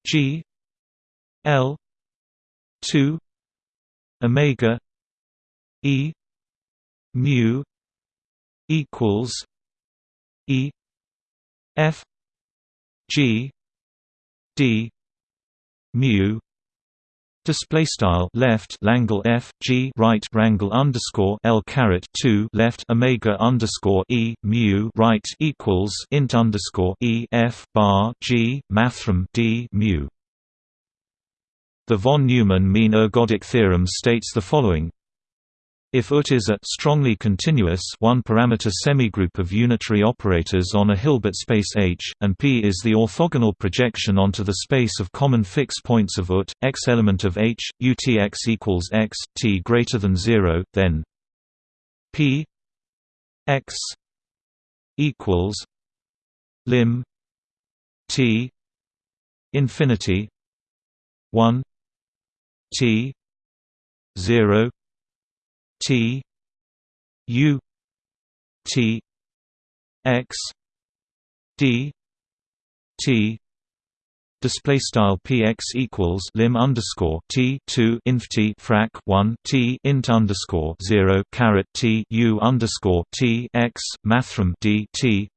g l 2 omega e mu equals e f g d mu display style left Langle F G right rangle underscore L caret 2 left Omega underscore E mu right equals int underscore E F bar G mathrm D mu. The von Neumann mean ergodic theorem states the following if UT is a strongly continuous one-parameter semigroup of unitary operators on a Hilbert space H, and P is the orthogonal projection onto the space of common fixed points of UT, x element of H, UTX equals x, t greater than 0, then P x equals lim t infinity 1 t 0 T U T X D T display style px equals lim underscore t 2 inf t frac 1 t int underscore 0 caret t u underscore t x mathrm d t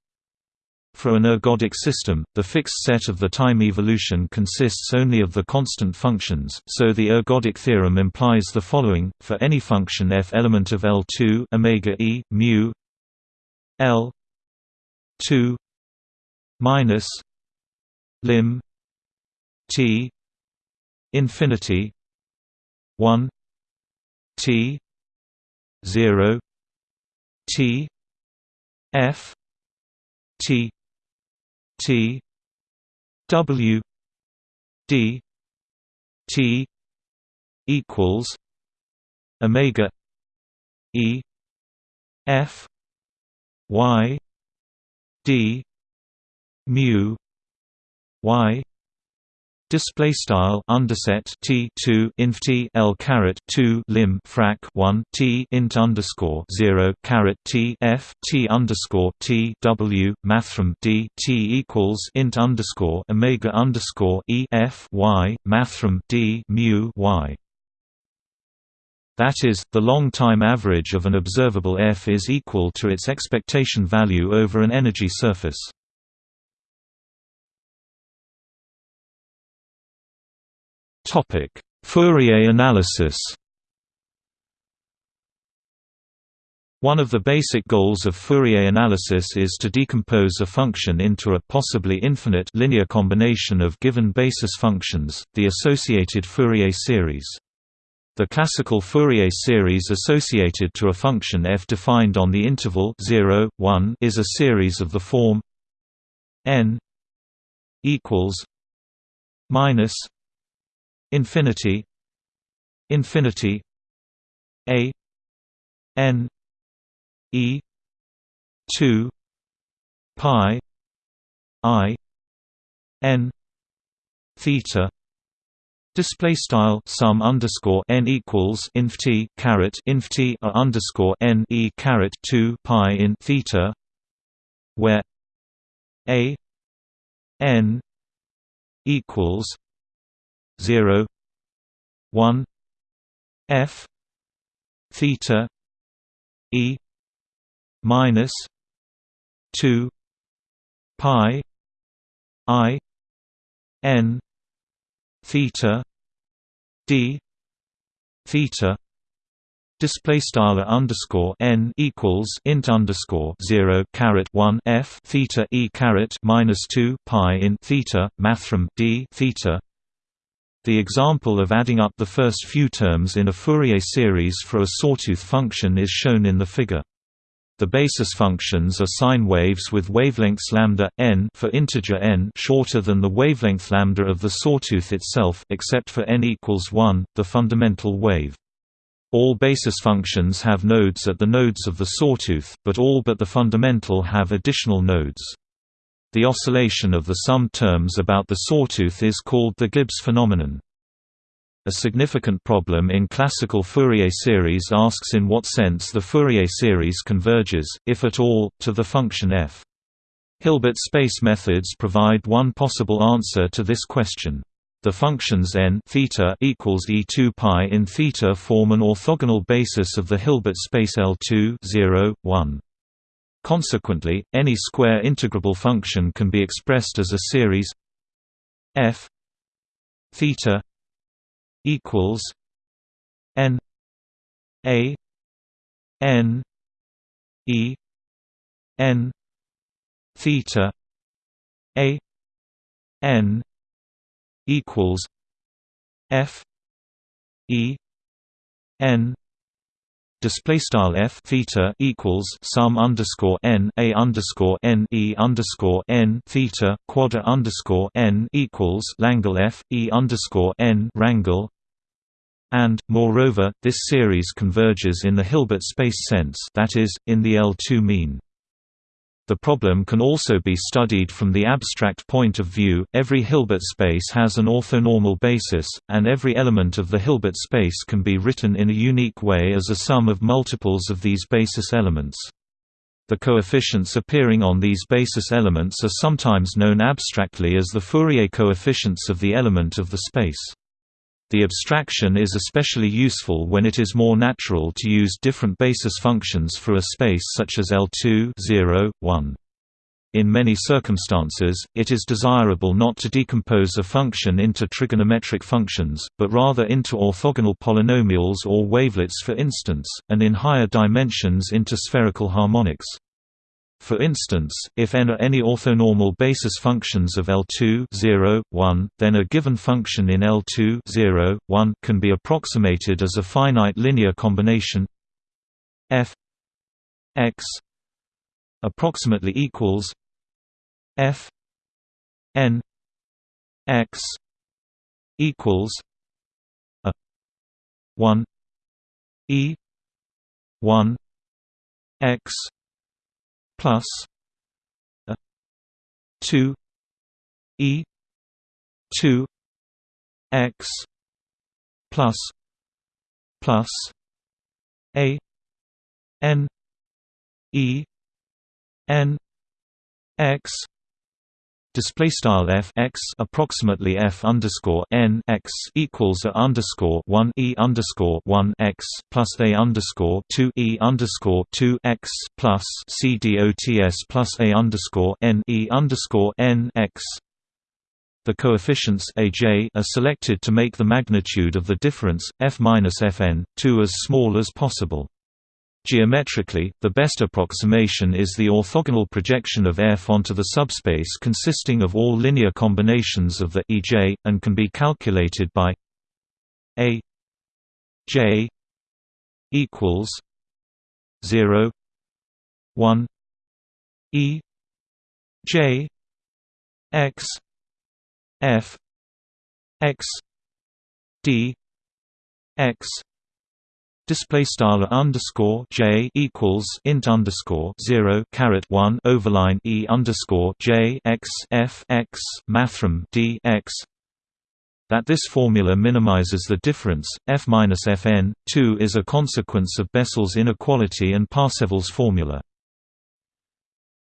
for an ergodic system, the fixed set of the time evolution consists only of the constant functions, so the ergodic theorem implies the following: for any function f element of L2 omega e mu L 2 minus lim t infinity 1 T zero T F T T W D T equals Omega E F Y D mu Y Display style underset T two inf T L caret two lim frac one T int underscore zero caret T F T underscore T W mathrm D T equals int underscore Omega underscore E F Y mathrm D mu Y that is, the long-time average of an observable F is equal to its expectation value over an energy surface. Fourier analysis One of the basic goals of Fourier analysis is to decompose a function into a possibly infinite linear combination of given basis functions, the associated Fourier series. The classical Fourier series associated to a function f defined on the interval 0, 1 is a series of the form n equals minus infinity infinity a n e 2 pi i n theta Display style sum underscore n equals inf t caret inf t a underscore n e caret two pi in theta, where a n equals 0 1 f theta e minus 2 pi i n theta d theta display style underscore n equals int underscore zero caret one f theta e caret minus two pi in theta mathrm d theta the example of adding up the first few terms in a Fourier series for a sawtooth function is shown in the figure. The basis functions are sine waves with wavelengths lambda n for integer n shorter than the wavelength lambda of the sawtooth itself, except for n equals 1, the fundamental wave. All basis functions have nodes at the nodes of the sawtooth, but all but the fundamental have additional nodes. The oscillation of the sum terms about the sawtooth is called the Gibbs phenomenon. A significant problem in classical Fourier series asks in what sense the Fourier series converges, if at all, to the function f. Hilbert space methods provide one possible answer to this question. The functions n theta equals e2 pi in theta form an orthogonal basis of the Hilbert space L2 0, 1. Consequently, any square integrable function can be expressed as a series f theta equals n a n e n theta a n equals f e n display style f theta equals sum underscore n a underscore n e underscore n theta quadra underscore n equals Langle f e underscore n rangle and, moreover, this series converges in the Hilbert space sense that is, in the L2 mean. The problem can also be studied from the abstract point of view. Every Hilbert space has an orthonormal basis, and every element of the Hilbert space can be written in a unique way as a sum of multiples of these basis elements. The coefficients appearing on these basis elements are sometimes known abstractly as the Fourier coefficients of the element of the space. The abstraction is especially useful when it is more natural to use different basis functions for a space such as L2 0, 1. In many circumstances, it is desirable not to decompose a function into trigonometric functions, but rather into orthogonal polynomials or wavelets for instance, and in higher dimensions into spherical harmonics. For instance, if n are any orthonormal basis functions of L2 0, 1, then a given function in L2 0, 1 can be approximated as a finite linear combination f x approximately equals f n x equals a 1 e 1 x plus a 2 e 2 x plus plus a n e n x Display style f x approximately f underscore n x equals a underscore one e underscore one x plus a underscore two e underscore two x plus c dots plus a underscore n e underscore n x. The coefficients aj are selected to make the magnitude of the difference f minus fn two as small as possible. Geometrically, the best approximation is the orthogonal projection of F onto the subspace consisting of all linear combinations of the EJ, and can be calculated by A J equals 0 1 E J X F X D X display style underscore j equals int underscore zero caret one overline e underscore j x f x mathrm d x. That this formula minimizes the difference f minus fn 2 is a consequence of Bessel's inequality and Parseval's formula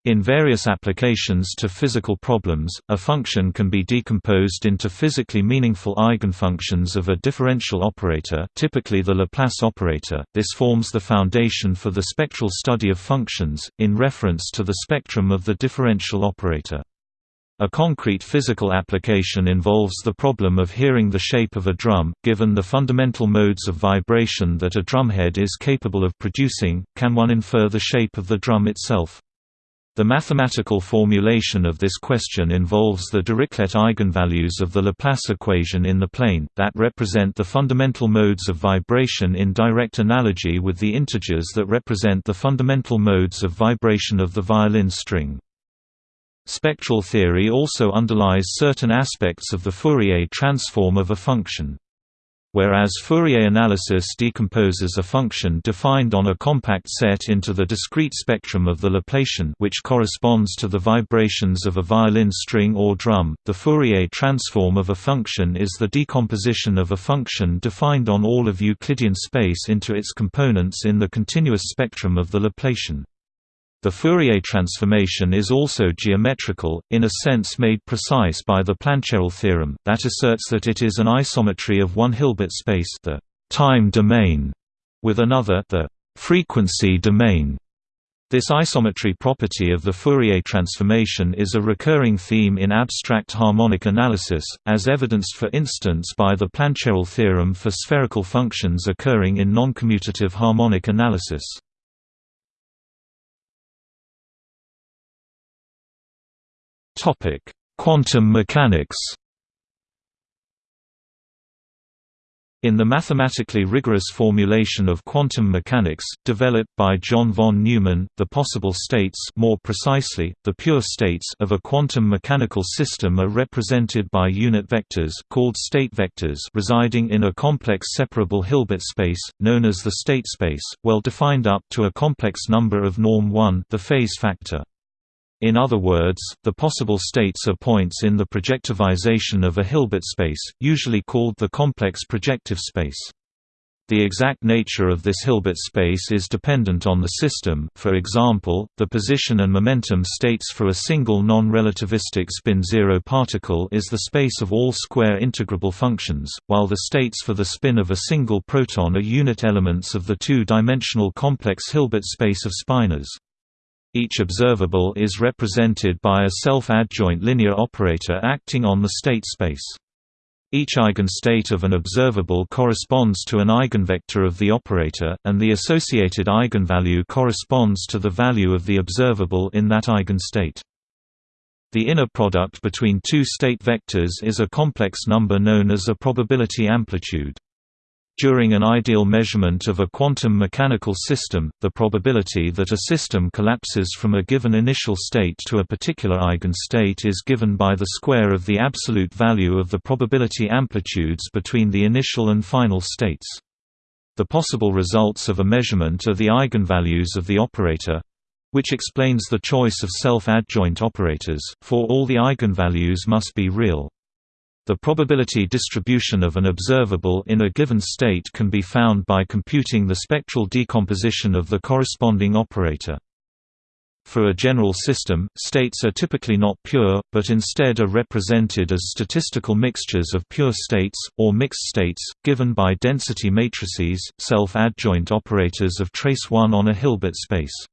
in various applications to physical problems, a function can be decomposed into physically meaningful eigenfunctions of a differential operator typically the Laplace operator. This forms the foundation for the spectral study of functions, in reference to the spectrum of the differential operator. A concrete physical application involves the problem of hearing the shape of a drum, given the fundamental modes of vibration that a drumhead is capable of producing, can one infer the shape of the drum itself? The mathematical formulation of this question involves the Dirichlet eigenvalues of the Laplace equation in the plane, that represent the fundamental modes of vibration in direct analogy with the integers that represent the fundamental modes of vibration of the violin string. Spectral theory also underlies certain aspects of the Fourier transform of a function. Whereas Fourier analysis decomposes a function defined on a compact set into the discrete spectrum of the Laplacian which corresponds to the vibrations of a violin string or drum, the Fourier transform of a function is the decomposition of a function defined on all of Euclidean space into its components in the continuous spectrum of the Laplacian. The Fourier transformation is also geometrical, in a sense made precise by the Plancherel theorem, that asserts that it is an isometry of one Hilbert space the time domain, with another the frequency domain. This isometry property of the Fourier transformation is a recurring theme in abstract harmonic analysis, as evidenced for instance by the Plancherel theorem for spherical functions occurring in noncommutative harmonic analysis. Topic: Quantum mechanics. In the mathematically rigorous formulation of quantum mechanics, developed by John von Neumann, the possible states more precisely, the pure states of a quantum mechanical system are represented by unit vectors called state vectors residing in a complex separable Hilbert space, known as the state space, well defined up to a complex number of norm 1 the phase factor. In other words, the possible states are points in the projectivization of a Hilbert space, usually called the complex projective space. The exact nature of this Hilbert space is dependent on the system for example, the position and momentum states for a single non-relativistic spin-zero particle is the space of all square integrable functions, while the states for the spin of a single proton are unit elements of the two-dimensional complex Hilbert space of spinors. Each observable is represented by a self-adjoint linear operator acting on the state space. Each eigenstate of an observable corresponds to an eigenvector of the operator, and the associated eigenvalue corresponds to the value of the observable in that eigenstate. The inner product between two state vectors is a complex number known as a probability amplitude. During an ideal measurement of a quantum mechanical system, the probability that a system collapses from a given initial state to a particular eigenstate is given by the square of the absolute value of the probability amplitudes between the initial and final states. The possible results of a measurement are the eigenvalues of the operator which explains the choice of self-adjoint operators, for all the eigenvalues must be real. The probability distribution of an observable in a given state can be found by computing the spectral decomposition of the corresponding operator. For a general system, states are typically not pure, but instead are represented as statistical mixtures of pure states, or mixed states, given by density matrices, self-adjoint operators of trace 1 on a Hilbert space.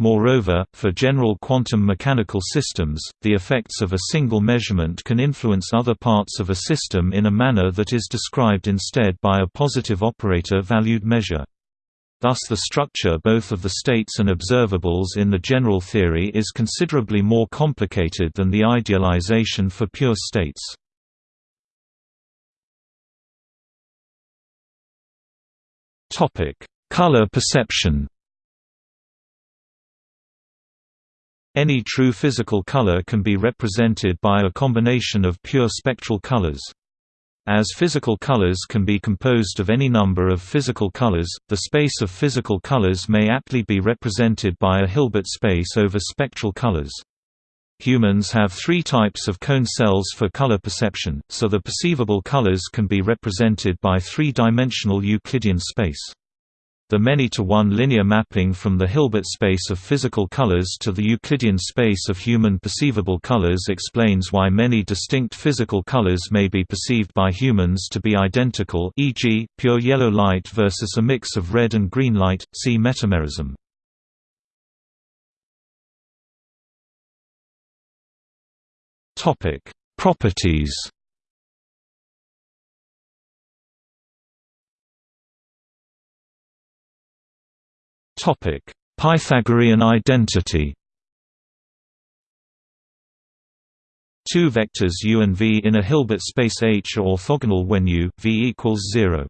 Moreover, for general quantum mechanical systems, the effects of a single measurement can influence other parts of a system in a manner that is described instead by a positive operator-valued measure. Thus the structure both of the states and observables in the general theory is considerably more complicated than the idealization for pure states. Color perception Any true physical color can be represented by a combination of pure spectral colors. As physical colors can be composed of any number of physical colors, the space of physical colors may aptly be represented by a Hilbert space over spectral colors. Humans have three types of cone cells for color perception, so the perceivable colors can be represented by three-dimensional Euclidean space. The many-to-one linear mapping from the Hilbert space of physical colors to the Euclidean space of human perceivable colors explains why many distinct physical colors may be perceived by humans to be identical e.g., pure yellow light versus a mix of red and green light, see metamerism. Properties Topic: Pythagorean identity. Two vectors u and v in a Hilbert space H are orthogonal when u, v equals 0.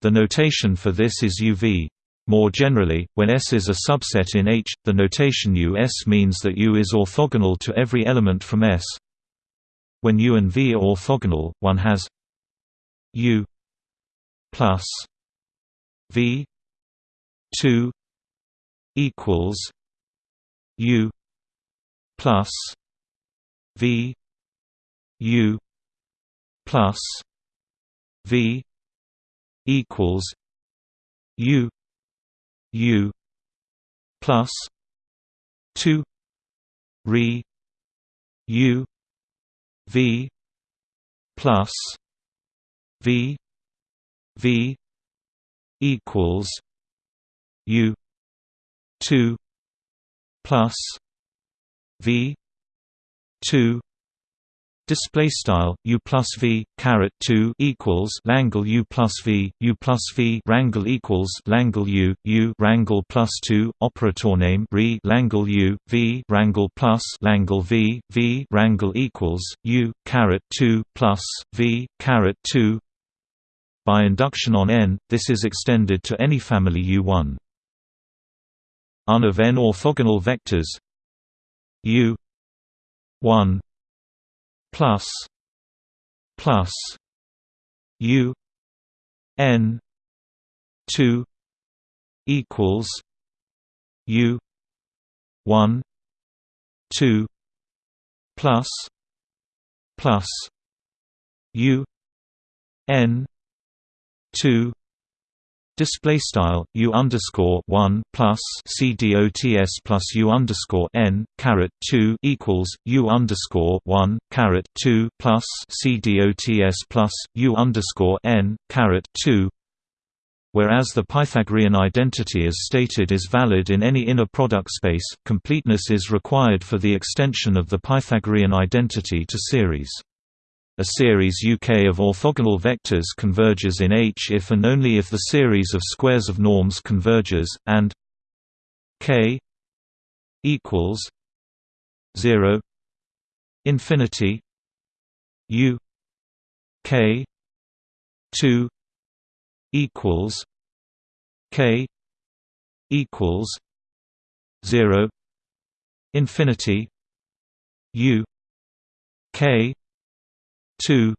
The notation for this is uv. More generally, when S is a subset in H, the notation US means that U is orthogonal to every element from S. When U and V are orthogonal, one has U plus V 2 equals U plus V U plus V equals U U plus two re U V plus V V equals U two plus V two Display style u plus v caret two equals Langle u plus v u plus v Rangle equals Langle u u Rangle plus two operator name re Langle u v Rangle plus Langle v v Rangle equals u caret two plus v caret two. By induction on n, this is extended to any family U1 un of n orthogonal vectors u 1 plus plus u n 2 equals u 1 2 plus plus u n 2 Display style u underscore one plus c dots plus u underscore n caret two equals u underscore one caret two plus c dots plus u underscore n caret two. Whereas the Pythagorean identity as stated is valid in any inner product space, completeness is required for the extension of the Pythagorean identity to series. A series UK of orthogonal vectors converges in H if and only if the series of squares of norms converges, and k equals 0 infinity u k 2 equals k equals 0 infinity u k 2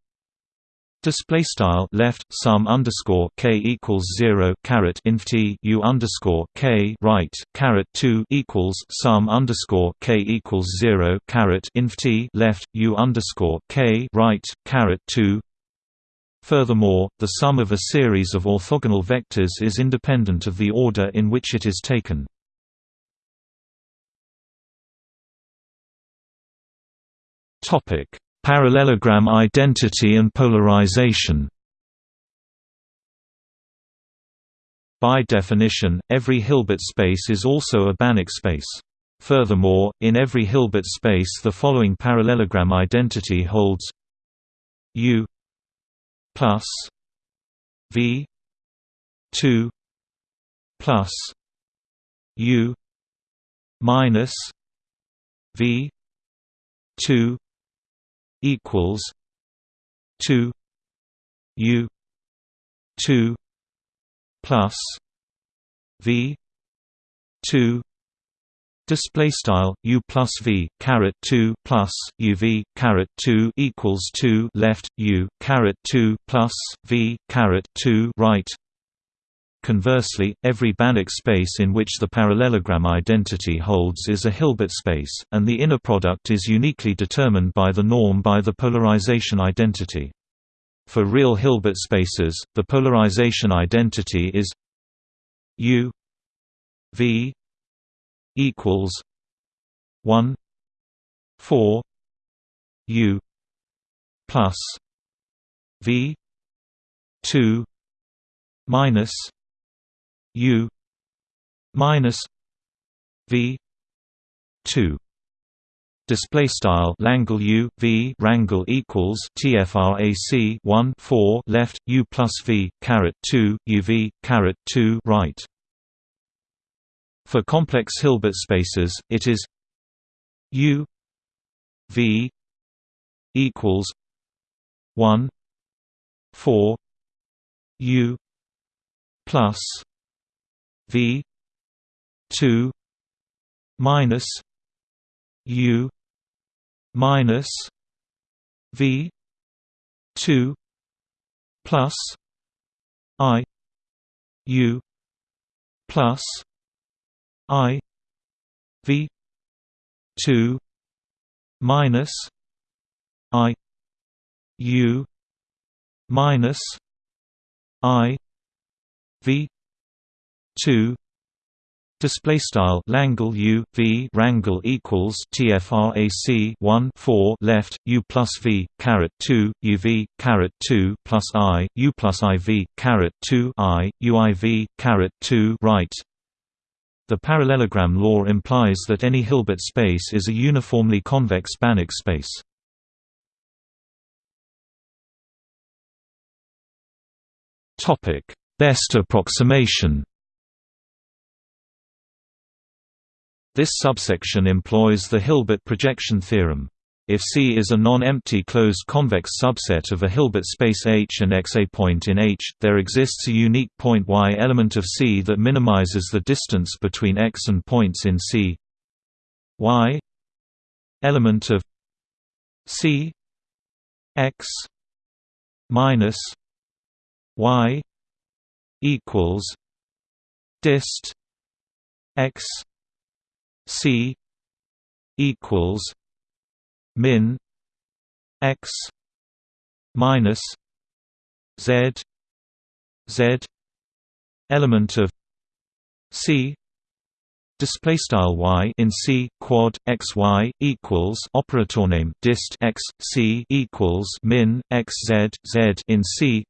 Display style left sum underscore k equals zero caret inf t u underscore k right caret two equals sum underscore k equals zero caret inf t left u underscore k right caret two. Furthermore, the sum of a series of orthogonal vectors is independent of the order in which it is taken. Topic Parallelogram identity and polarization By definition, every Hilbert space is also a Banach space. Furthermore, in every Hilbert space the following parallelogram identity holds U plus V 2 plus U minus V 2 equals two U two plus V two Display style u plus v caret two plus uv caret two equals two left u caret two plus v caret two right. Conversely, every Banach space in which the parallelogram identity holds is a Hilbert space, and the inner product is uniquely determined by the norm by the polarization identity. For real Hilbert spaces, the polarization identity is U V equals 1 4 U plus V 2 minus U minus V two. Display style Langle U V rangle equals TFRAC 1 4 left U plus V caret 2 UV caret 2 right. For complex Hilbert spaces it is U V equals 1 4 U plus V two minus U minus V two plus I U plus I V two minus I U minus I V two Display style Langle U V rangle equals TFRAC one four left U plus V caret two UV caret two plus I U plus IV caret two I UIV caret two right. The parallelogram law implies that any Hilbert space is a uniformly convex Banach space. Topic: Best approximation. This subsection employs the Hilbert projection theorem. If C is a non-empty closed convex subset of a Hilbert space H and X a point in H, there exists a unique point Y element of C that minimizes the distance between X and points in C. Y element of C X minus Y equals dist X C equals min X minus Z Z element of C display style y in C quad x y equals operator name dist x C equals min x z z in C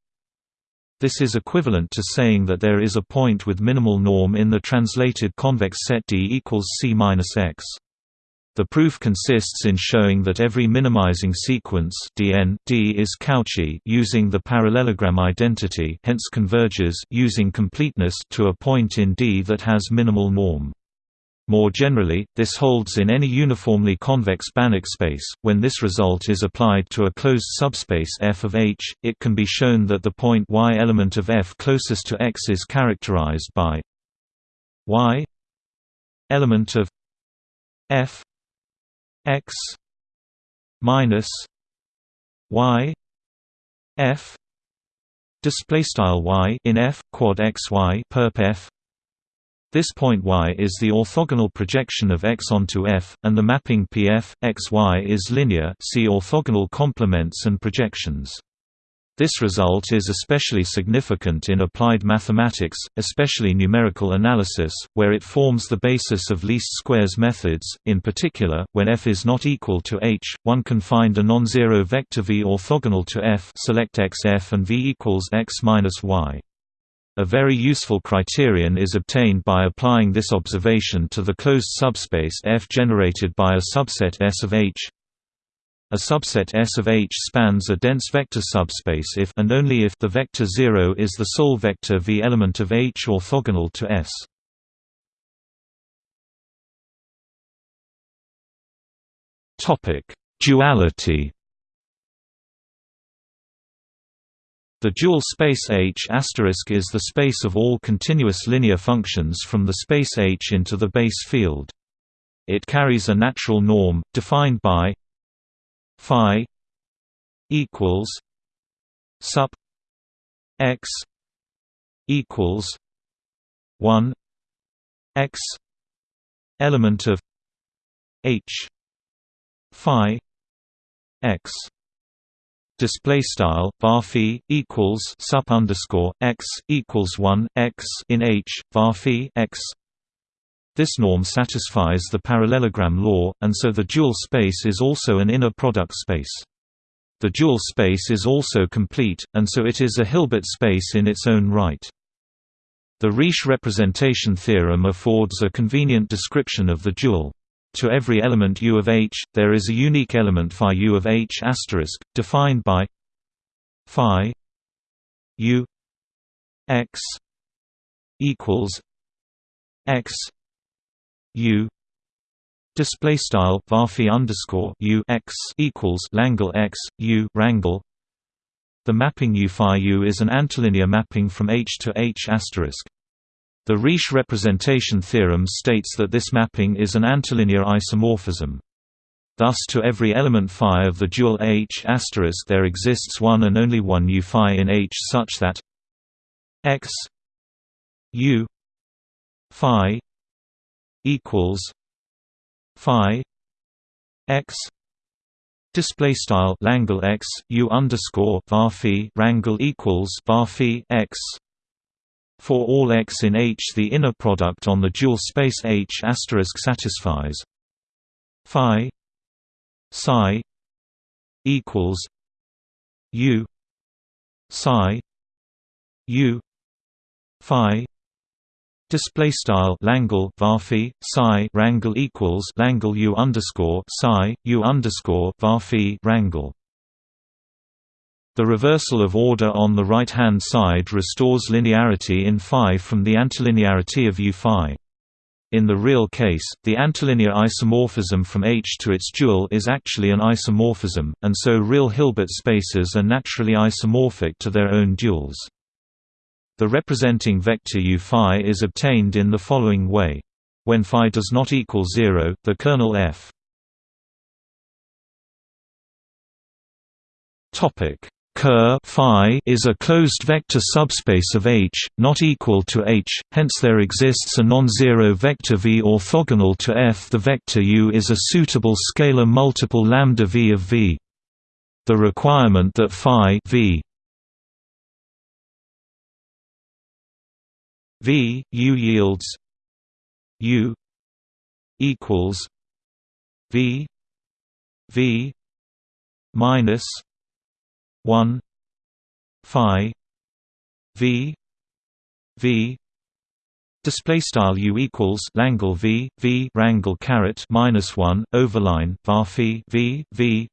this is equivalent to saying that there is a point with minimal norm in the translated convex set D equals C minus X. The proof consists in showing that every minimizing sequence Dn D is Cauchy using the parallelogram identity hence converges using completeness to a point in D that has minimal norm. More generally, this holds in any uniformly convex Banach space. When this result is applied to a closed subspace f of H, it can be shown that the point y element of f closest to X is characterized by y element of f x minus y f display style y in f quad x y perp f this point y is the orthogonal projection of x onto f and the mapping pf xy is linear see orthogonal complements and projections this result is especially significant in applied mathematics, especially numerical analysis, where it forms the basis of least squares methods. In particular, when f is not equal to h, one can find a non-zero vector v orthogonal to f. Select x f and v equals x minus y. A very useful criterion is obtained by applying this observation to the closed subspace F generated by a subset S of H. A subset S of H spans a dense vector subspace if and only if the vector 0 is the sole vector V element of H orthogonal to S. Topic: Duality. The dual space H** is the space of all continuous linear functions from the space H into the base field. It carries a natural norm, defined by phi equals sup x equals 1 x element of h phi x display style var equals sup underscore x equals 1 x in h var x this norm satisfies the parallelogram law, and so the dual space is also an inner product space. The dual space is also complete, and so it is a Hilbert space in its own right. The Riesz representation theorem affords a convenient description of the dual. To every element U of H, there is a unique element phi U of H asterisk, defined by phi U x equals x U display style varphi underscore U x equals Langle x U rangle. The mapping U phi U is an antilinear mapping from H to H asterisk. The Riesz representation theorem states that this mapping is an antilinear isomorphism. Thus to every element phi of the dual H there exists one and only one U phi in H such that x U phi equals phi x display style Langle x u underscore var rangle equals x for all x in H the inner product on the dual space H satisfies phi psi equals u psi u phi Display style Langle varphi psi rangle equals Langle u underscore psi u underscore varphi rangle. The reversal of order on the right-hand side restores linearity in phi from the antilinearity of u phi. In the real case, the antilinear isomorphism from H to its dual is actually an isomorphism, and so real Hilbert spaces are naturally isomorphic to their own duals. The representing vector u phi is obtained in the following way. When phi does not equal 0, the kernel f topic Ker phi is a closed vector subspace of H, not equal to H, hence there exists a non-zero vector V orthogonal to F. The vector U is a suitable scalar multiple lambda V of V. The requirement that phi v V U yields U equals V V minus one Phi V V Display style u equals Langle v v rangle caret minus one overline var v v.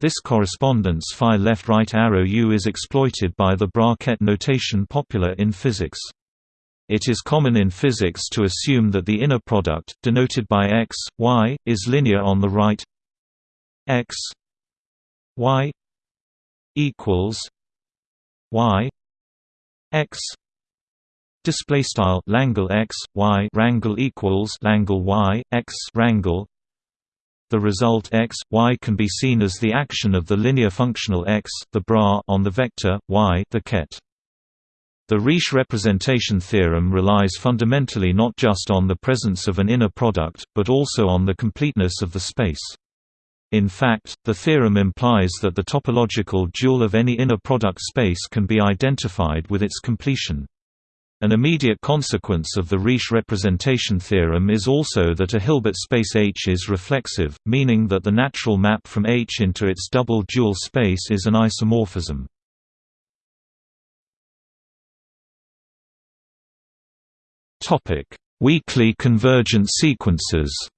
This correspondence phi left right arrow u is exploited by the bracket notation popular in physics. It is common in physics to assume that the inner product, denoted by x, y, is linear on the right. x y equals y x display style Langle x y rangle equals Langle y x rangle the result x, y can be seen as the action of the linear functional x, the bra on the vector y, the ket. The Riesz representation theorem relies fundamentally not just on the presence of an inner product, but also on the completeness of the space. In fact, the theorem implies that the topological dual of any inner product space can be identified with its completion. An immediate consequence of the Riesz representation theorem is also that a Hilbert space H is reflexive, meaning that the natural map from H into its double dual space is an isomorphism. Weakly convergent sequences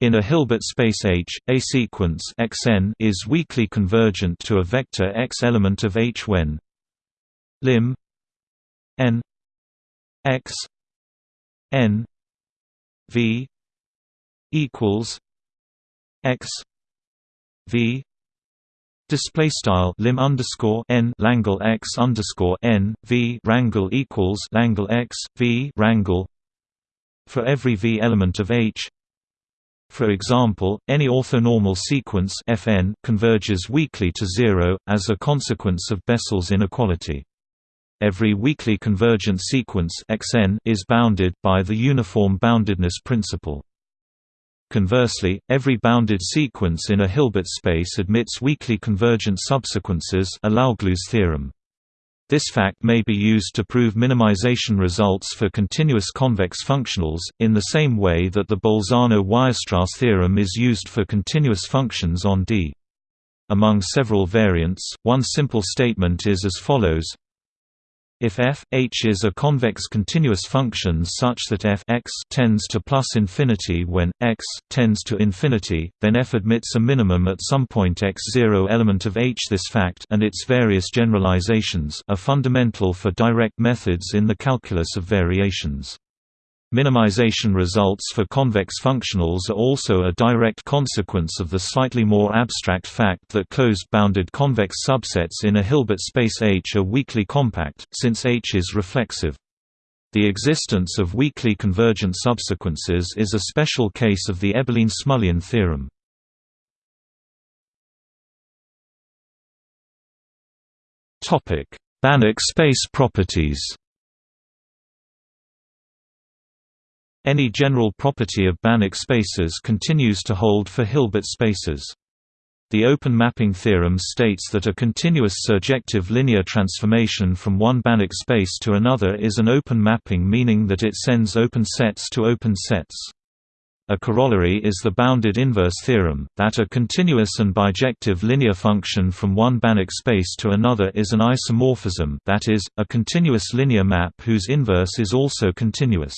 In a Hilbert space H, a sequence Xn is weakly convergent to a vector X element of H when lim n x n v equals x v Display style lim underscore n Langle x underscore n v rangle equals Langle x v rangle for every v element of H. For example, any orthonormal sequence Fn converges weakly to zero as a consequence of Bessel's inequality. Every weakly convergent sequence Xn is bounded by the uniform boundedness principle. Conversely, every bounded sequence in a Hilbert space admits weakly convergent subsequences a theorem. This fact may be used to prove minimization results for continuous convex functionals, in the same way that the Bolzano-Weierstrass theorem is used for continuous functions on D. Among several variants, one simple statement is as follows if f h is a convex continuous function such that f x tends to plus infinity when x tends to infinity, then f admits a minimum at some point x0 element of h. This fact and its various generalizations are fundamental for direct methods in the calculus of variations. Minimization results for convex functionals are also a direct consequence of the slightly more abstract fact that closed-bounded convex subsets in a Hilbert space H are weakly compact, since H is reflexive. The existence of weakly convergent subsequences is a special case of the Eberlein-Smulian theorem. Banach space properties Any general property of Banach spaces continues to hold for Hilbert spaces. The open mapping theorem states that a continuous surjective linear transformation from one Banach space to another is an open mapping meaning that it sends open sets to open sets. A corollary is the bounded inverse theorem, that a continuous and bijective linear function from one Banach space to another is an isomorphism that is, a continuous linear map whose inverse is also continuous.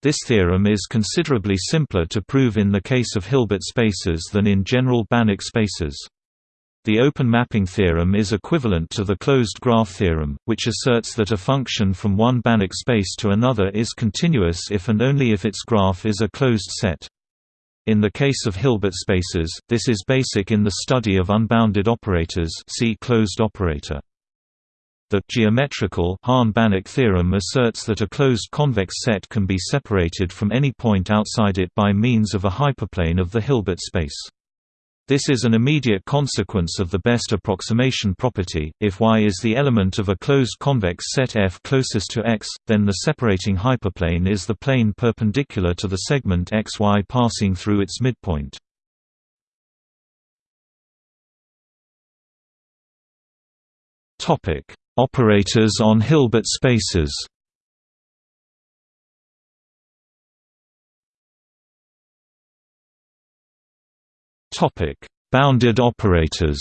This theorem is considerably simpler to prove in the case of Hilbert spaces than in general Banach spaces. The open mapping theorem is equivalent to the closed graph theorem, which asserts that a function from one Banach space to another is continuous if and only if its graph is a closed set. In the case of Hilbert spaces, this is basic in the study of unbounded operators see closed operator. The geometrical Hahn-Banach theorem asserts that a closed convex set can be separated from any point outside it by means of a hyperplane of the Hilbert space. This is an immediate consequence of the best approximation property. If Y is the element of a closed convex set F closest to X, then the separating hyperplane is the plane perpendicular to the segment XY passing through its midpoint. Topic: Operators on Hilbert spaces Topic: Bounded operators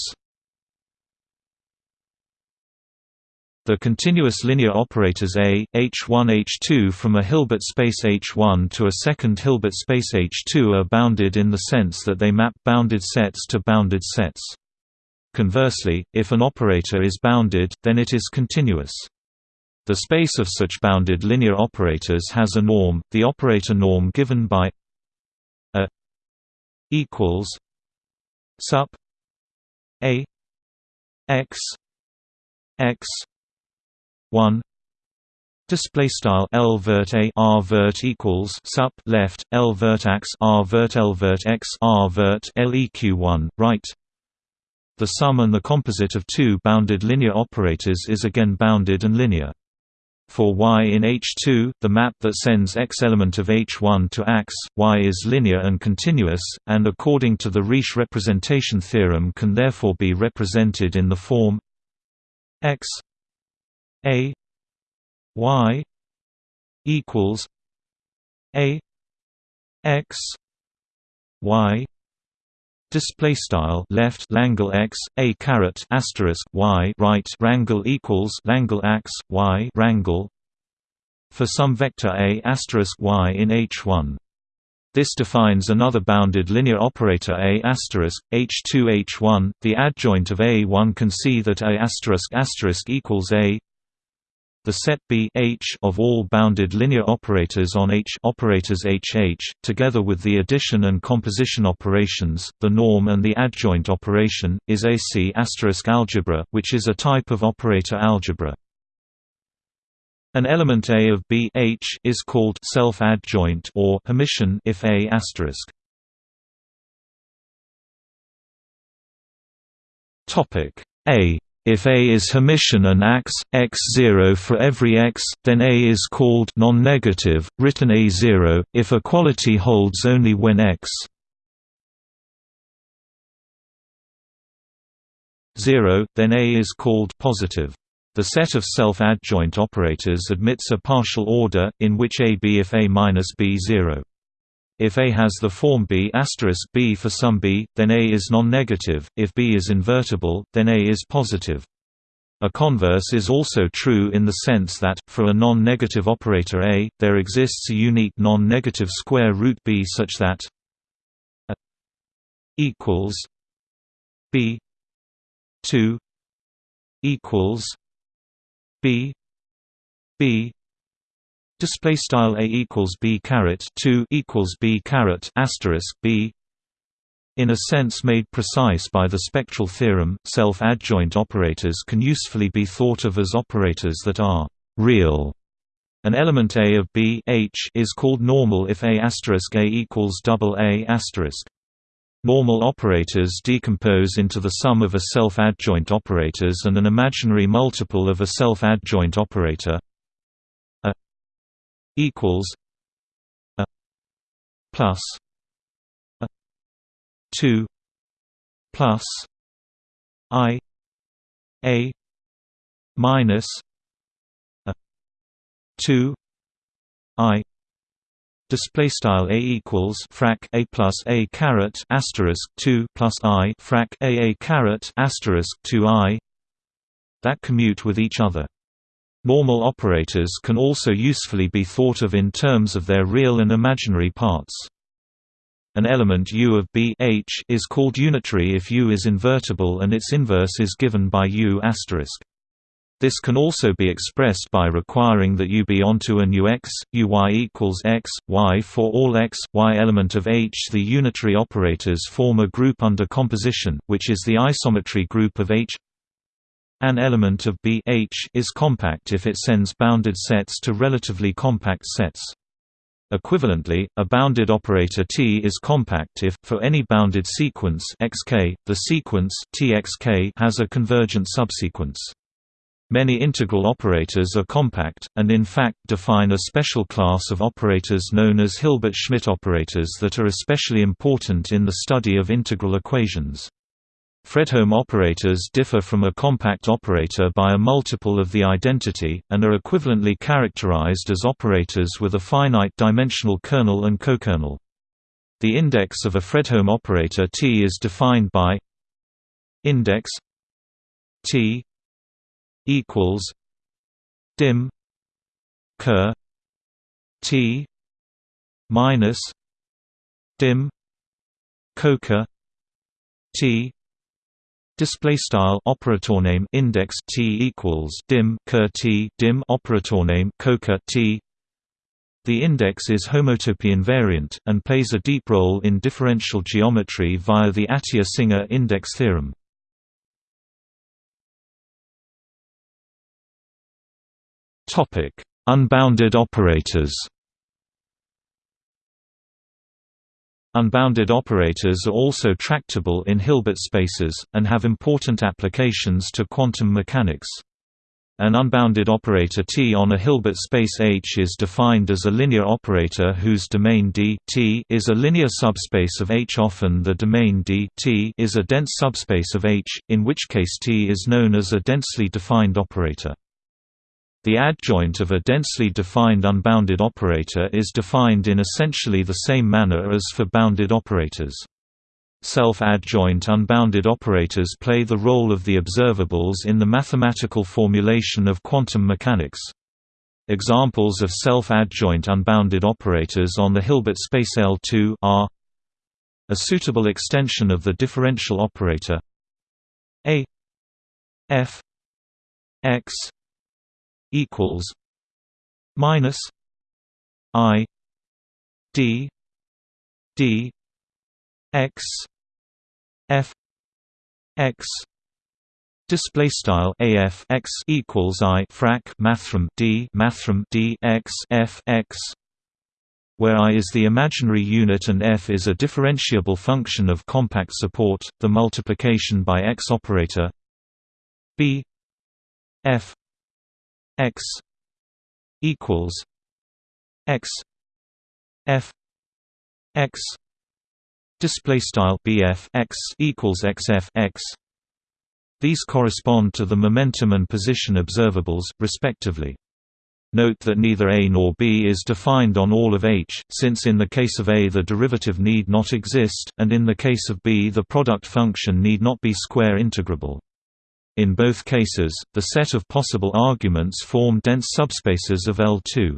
The continuous linear operators A, H1 H2 from a Hilbert space H1 to a second Hilbert space H2 are bounded in the sense that they map bounded sets to bounded sets. Conversely, if an operator is bounded, then it is continuous. The space of such bounded linear operators has a norm, the operator norm given by a equals sup a x x 1 display style l vert a r vert equals sup left l vert x r vert l vert x r vert leq 1 right the sum and the composite of two bounded linear operators is again bounded and linear. For y in H2, the map that sends x element of H1 to x, y is linear and continuous, and according to the Riesz representation theorem can therefore be represented in the form x a y equals a x y display style left Langle x a caret asterisk y right rangle equals Langle x y rangle for some vector a asterisk y in H1 this defines another bounded linear operator a asterisk H2 H1. The adjoint of A1 can see that A asterisk asterisk equals A. The set B H of all bounded linear operators on H operators HH, together with the addition and composition operations, the norm and the adjoint operation, is AC algebra, which is a type of operator algebra. An element A of B H is called self-adjoint or Hermitian if A asterisk. Topic A if A is Hermitian and x, x0 for every x, then A is called non-negative, written A0, if a quality holds only when x 0, then A is called positive. The set of self-adjoint operators admits a partial order, in which A B if A minus B 0. If A has the form B B for some B, then A is non-negative, if B is invertible, then A is positive. A converse is also true in the sense that, for a non-negative operator A, there exists a unique non-negative square root B such that A equals B 2 equals b b display style a equals b caret 2 equals b caret asterisk b in a sense made precise by the spectral theorem, self-adjoint operators can usefully be thought of as operators that are real. An element A of B H is called normal if A asterisk A equals double A asterisk. Normal operators decompose into the sum of a self-adjoint operators and an imaginary multiple of a self-adjoint operator equals a plus a 2 plus i a minus a 2 i display style a equals frac a plus a caret asterisk 2 plus i frac a a caret asterisk 2 i that commute with each other normal operators can also usefully be thought of in terms of their real and imaginary parts an element U of B H is called unitary if U is invertible and its inverse is given by U asterisk this can also be expressed by requiring that U be onto an Ux, Uy equals x, y for all x, y element of H. The unitary operators form a group under composition, which is the isometry group of H. An element of B H is compact if it sends bounded sets to relatively compact sets. Equivalently, a bounded operator T is compact if, for any bounded sequence xk, the sequence Txk has a convergent subsequence. Many integral operators are compact, and in fact define a special class of operators known as Hilbert-Schmidt operators that are especially important in the study of integral equations. Fredholm operators differ from a compact operator by a multiple of the identity, and are equivalently characterized as operators with a finite dimensional kernel and cokernel. The index of a Fredholm operator T is defined by index T equals dim ker t minus dim coker t display style operator name index t equals dim ker t dim operator name coker t the index is homotopy invariant, and plays a deep role in differential geometry via the Atiyah-Singer index theorem. topic Unbounded operators Unbounded operators are also tractable in Hilbert spaces, and have important applications to quantum mechanics. An unbounded operator T on a Hilbert space H is defined as a linear operator whose domain D T is a linear subspace of H. Often the domain D T is a dense subspace of H, in which case T is known as a densely defined operator. The adjoint of a densely defined unbounded operator is defined in essentially the same manner as for bounded operators. Self-adjoint unbounded operators play the role of the observables in the mathematical formulation of quantum mechanics. Examples of self-adjoint unbounded operators on the Hilbert space L2 are a suitable extension of the differential operator a f x equals minus I D D X F X Display style AF x equals I frac mathrm D mathrm D x F x where I is the imaginary unit and f is a differentiable function of compact support, the multiplication by x operator. B f x equals x f x display style bf x equals xf x these correspond to the momentum and position observables respectively Note that neither A nor B is defined on all of H, since in the case of A the derivative need not exist, and in the case of B the product function need not be square integrable. In both cases, the set of possible arguments form dense subspaces of L2.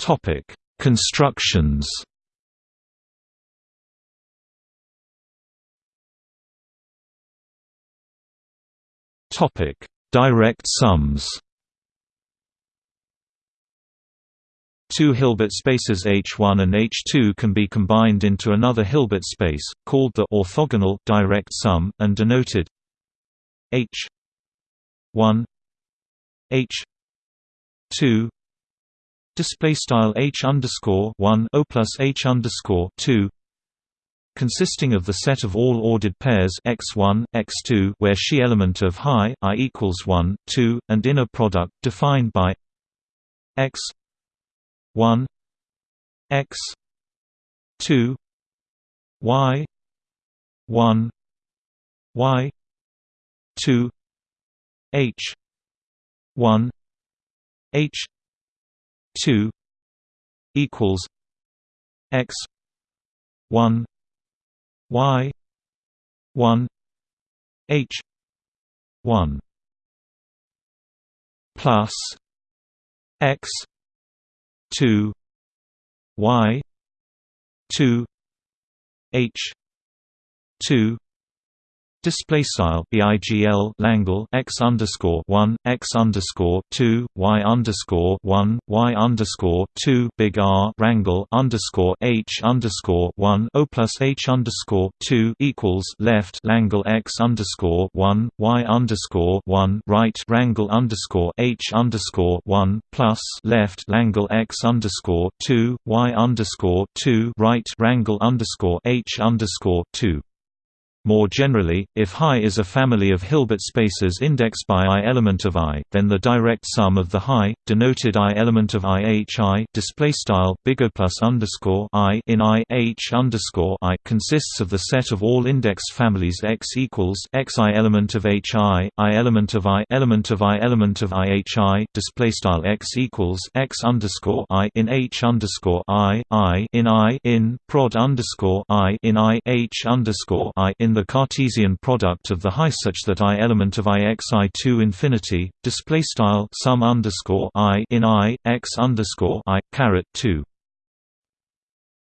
Topic: Constructions. Topic: Direct sums. Two Hilbert spaces H1 and H2 can be combined into another Hilbert space, called the orthogonal direct sum, and denoted H1 H2 display style H underscore 1 O plus H underscore 2 consisting of the set of all ordered pairs x1, x2 where she element of high i equals 1, 2, and inner product defined by x one X two Y one Y two H one H two equals X one Y one H one plus X two Y two H two Display style bigl Langle x underscore one x underscore two y underscore one y underscore two big R Rangle underscore h underscore one o plus h underscore two equals left Langle x underscore one y underscore one right Rangle underscore h underscore one plus left Langle x underscore two y underscore two right Rangle underscore h underscore two more generally, if Hi is a family of Hilbert spaces indexed by i element of i, then the direct sum of the Hi, denoted i element of i h i display style big O plus underscore i in i h underscore i consists of the set of all indexed families x equals x i element of h i i element of i element of i element of i h i display style x equals x underscore i in h underscore i i in i in prod underscore i in i h underscore i in the Cartesian product of the high such that i element of i x i 2 infinity display style sum underscore i in i x underscore i caret 2.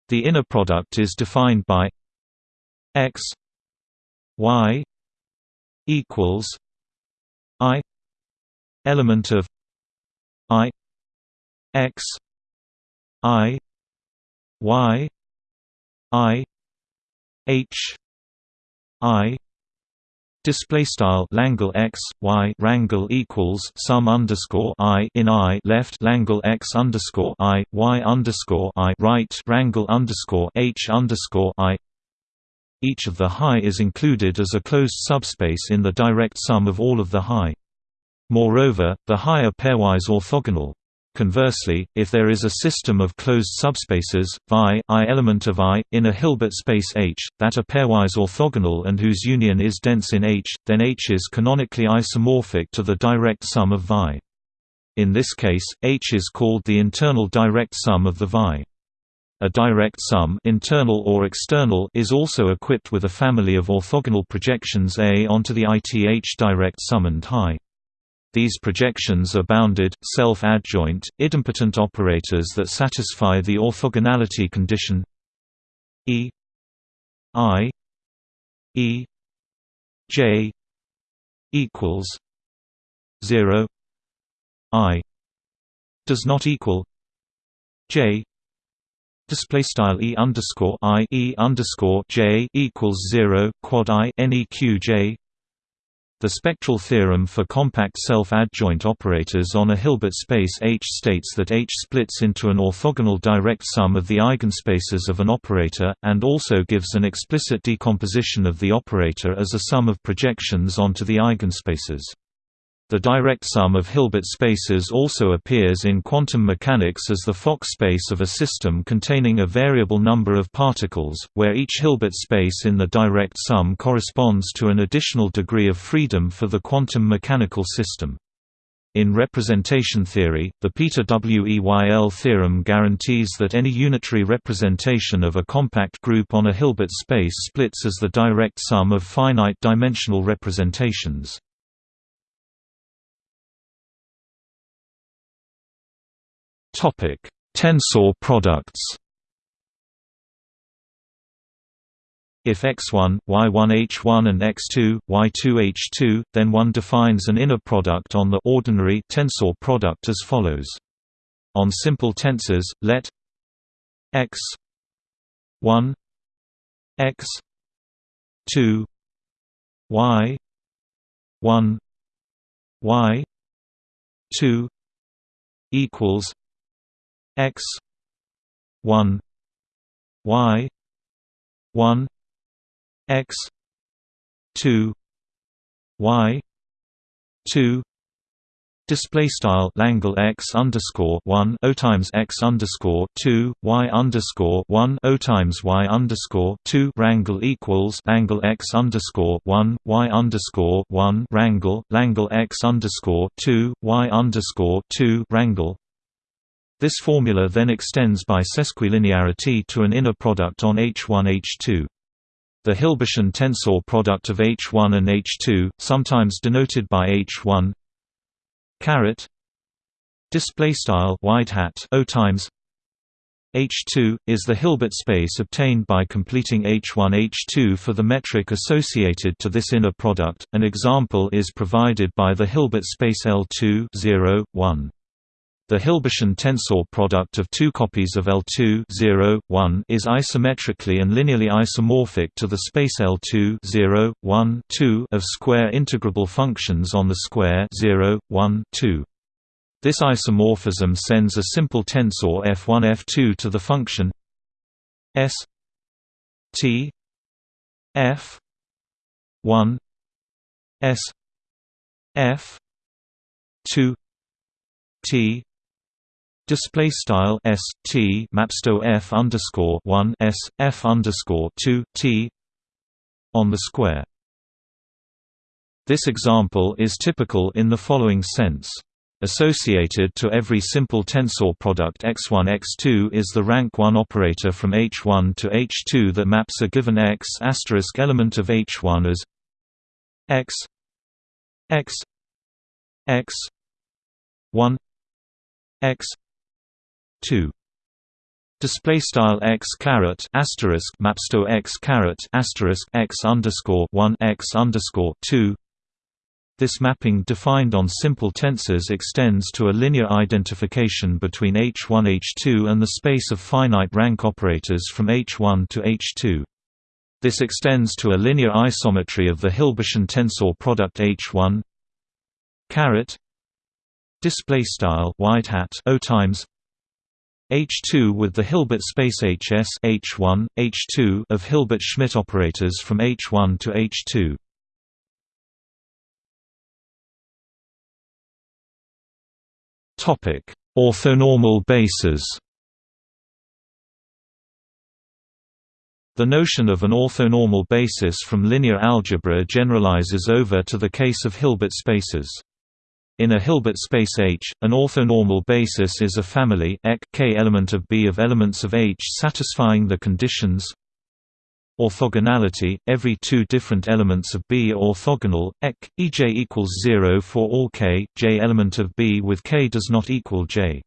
The inner product is defined by x y equals i element of i x i y i h i Display style Langle x y rangle equals sum underscore i in i left Langle x underscore i y underscore i right rangle underscore h underscore i. Each of the high is included as a closed subspace in the direct sum of all of the high. Moreover, the high are pairwise orthogonal, Conversely, if there is a system of closed subspaces, vi i element of i, in a Hilbert space H, that are pairwise orthogonal and whose union is dense in H, then H is canonically isomorphic to the direct sum of vi. In this case, H is called the internal direct sum of the vi. A direct sum internal or external is also equipped with a family of orthogonal projections A onto the ith direct sum and high. These projections are bounded, self-adjoint, idempotent operators that satisfy the orthogonality condition E I E J equals zero I does not equal J display style e underscore i e underscore j equals zero quad i neq j the spectral theorem for compact self-adjoint operators on a Hilbert space H states that H splits into an orthogonal direct sum of the eigenspaces of an operator, and also gives an explicit decomposition of the operator as a sum of projections onto the eigenspaces. The direct sum of Hilbert spaces also appears in quantum mechanics as the Fock space of a system containing a variable number of particles, where each Hilbert space in the direct sum corresponds to an additional degree of freedom for the quantum mechanical system. In representation theory, the Peter Weyl theorem guarantees that any unitary representation of a compact group on a Hilbert space splits as the direct sum of finite-dimensional representations. Topic: Tensor products. If x1, y1h1 and x2, y2h2, then one defines an inner product on the ordinary tensor product as follows. On simple tensors, let x 1 x 2 y 1 y 2 equals x 1 y 1 x 2 y 2 Display style Langle x underscore one o times x underscore two y underscore one o times y underscore two Rangle equals Langle x underscore one y underscore one Rangle Langle x underscore two y underscore two Rangle this formula then extends by sesquilinearity to an inner product on H1-H2. The Hilbertian tensor product of H1 and H2, sometimes denoted by H1 caret display style wide hat O times H2 is the Hilbert space obtained by completing H1 H2 for the metric associated to this inner product. An example is provided by the Hilbert space L2 0 1. The Hilbertian tensor product of two copies of L2 0, 1 is isometrically and linearly isomorphic to the space L2 0, 1, 2 of square integrable functions on the square 0, 1, 2. This isomorphism sends a simple tensor f1 f2 to the function s t f 1 s f 2 t Display style s t mapsto f underscore one s f underscore two t on the square. This example is typical in the following sense. Associated to every simple tensor product x1 x2 is the rank 1 operator from H1 to H2 that maps a given x asterisk element of H1 as x x x 1 x 2 display style x caret asterisk maps to x caret asterisk x underscore 1 x underscore 2 this mapping defined on simple tensors extends to a linear identification between H1 H2 and the space of finite rank operators from H1 to H2. This extends to a linear isometry of the Hilbertian tensor product H1 caret. Display style wide hat O times H2 with the Hilbert space HS H1 H2 of Hilbert-Schmidt operators from H1 to H2 Topic: Orthonormal bases. The notion of an orthonormal basis from linear algebra generalizes over to the case of Hilbert spaces. In a Hilbert space H, an orthonormal basis is a family K element of B of elements of H satisfying the conditions Orthogonality – Every two different elements of B are orthogonal, ek, ej equals 0 for all k, j element of B with k does not equal j.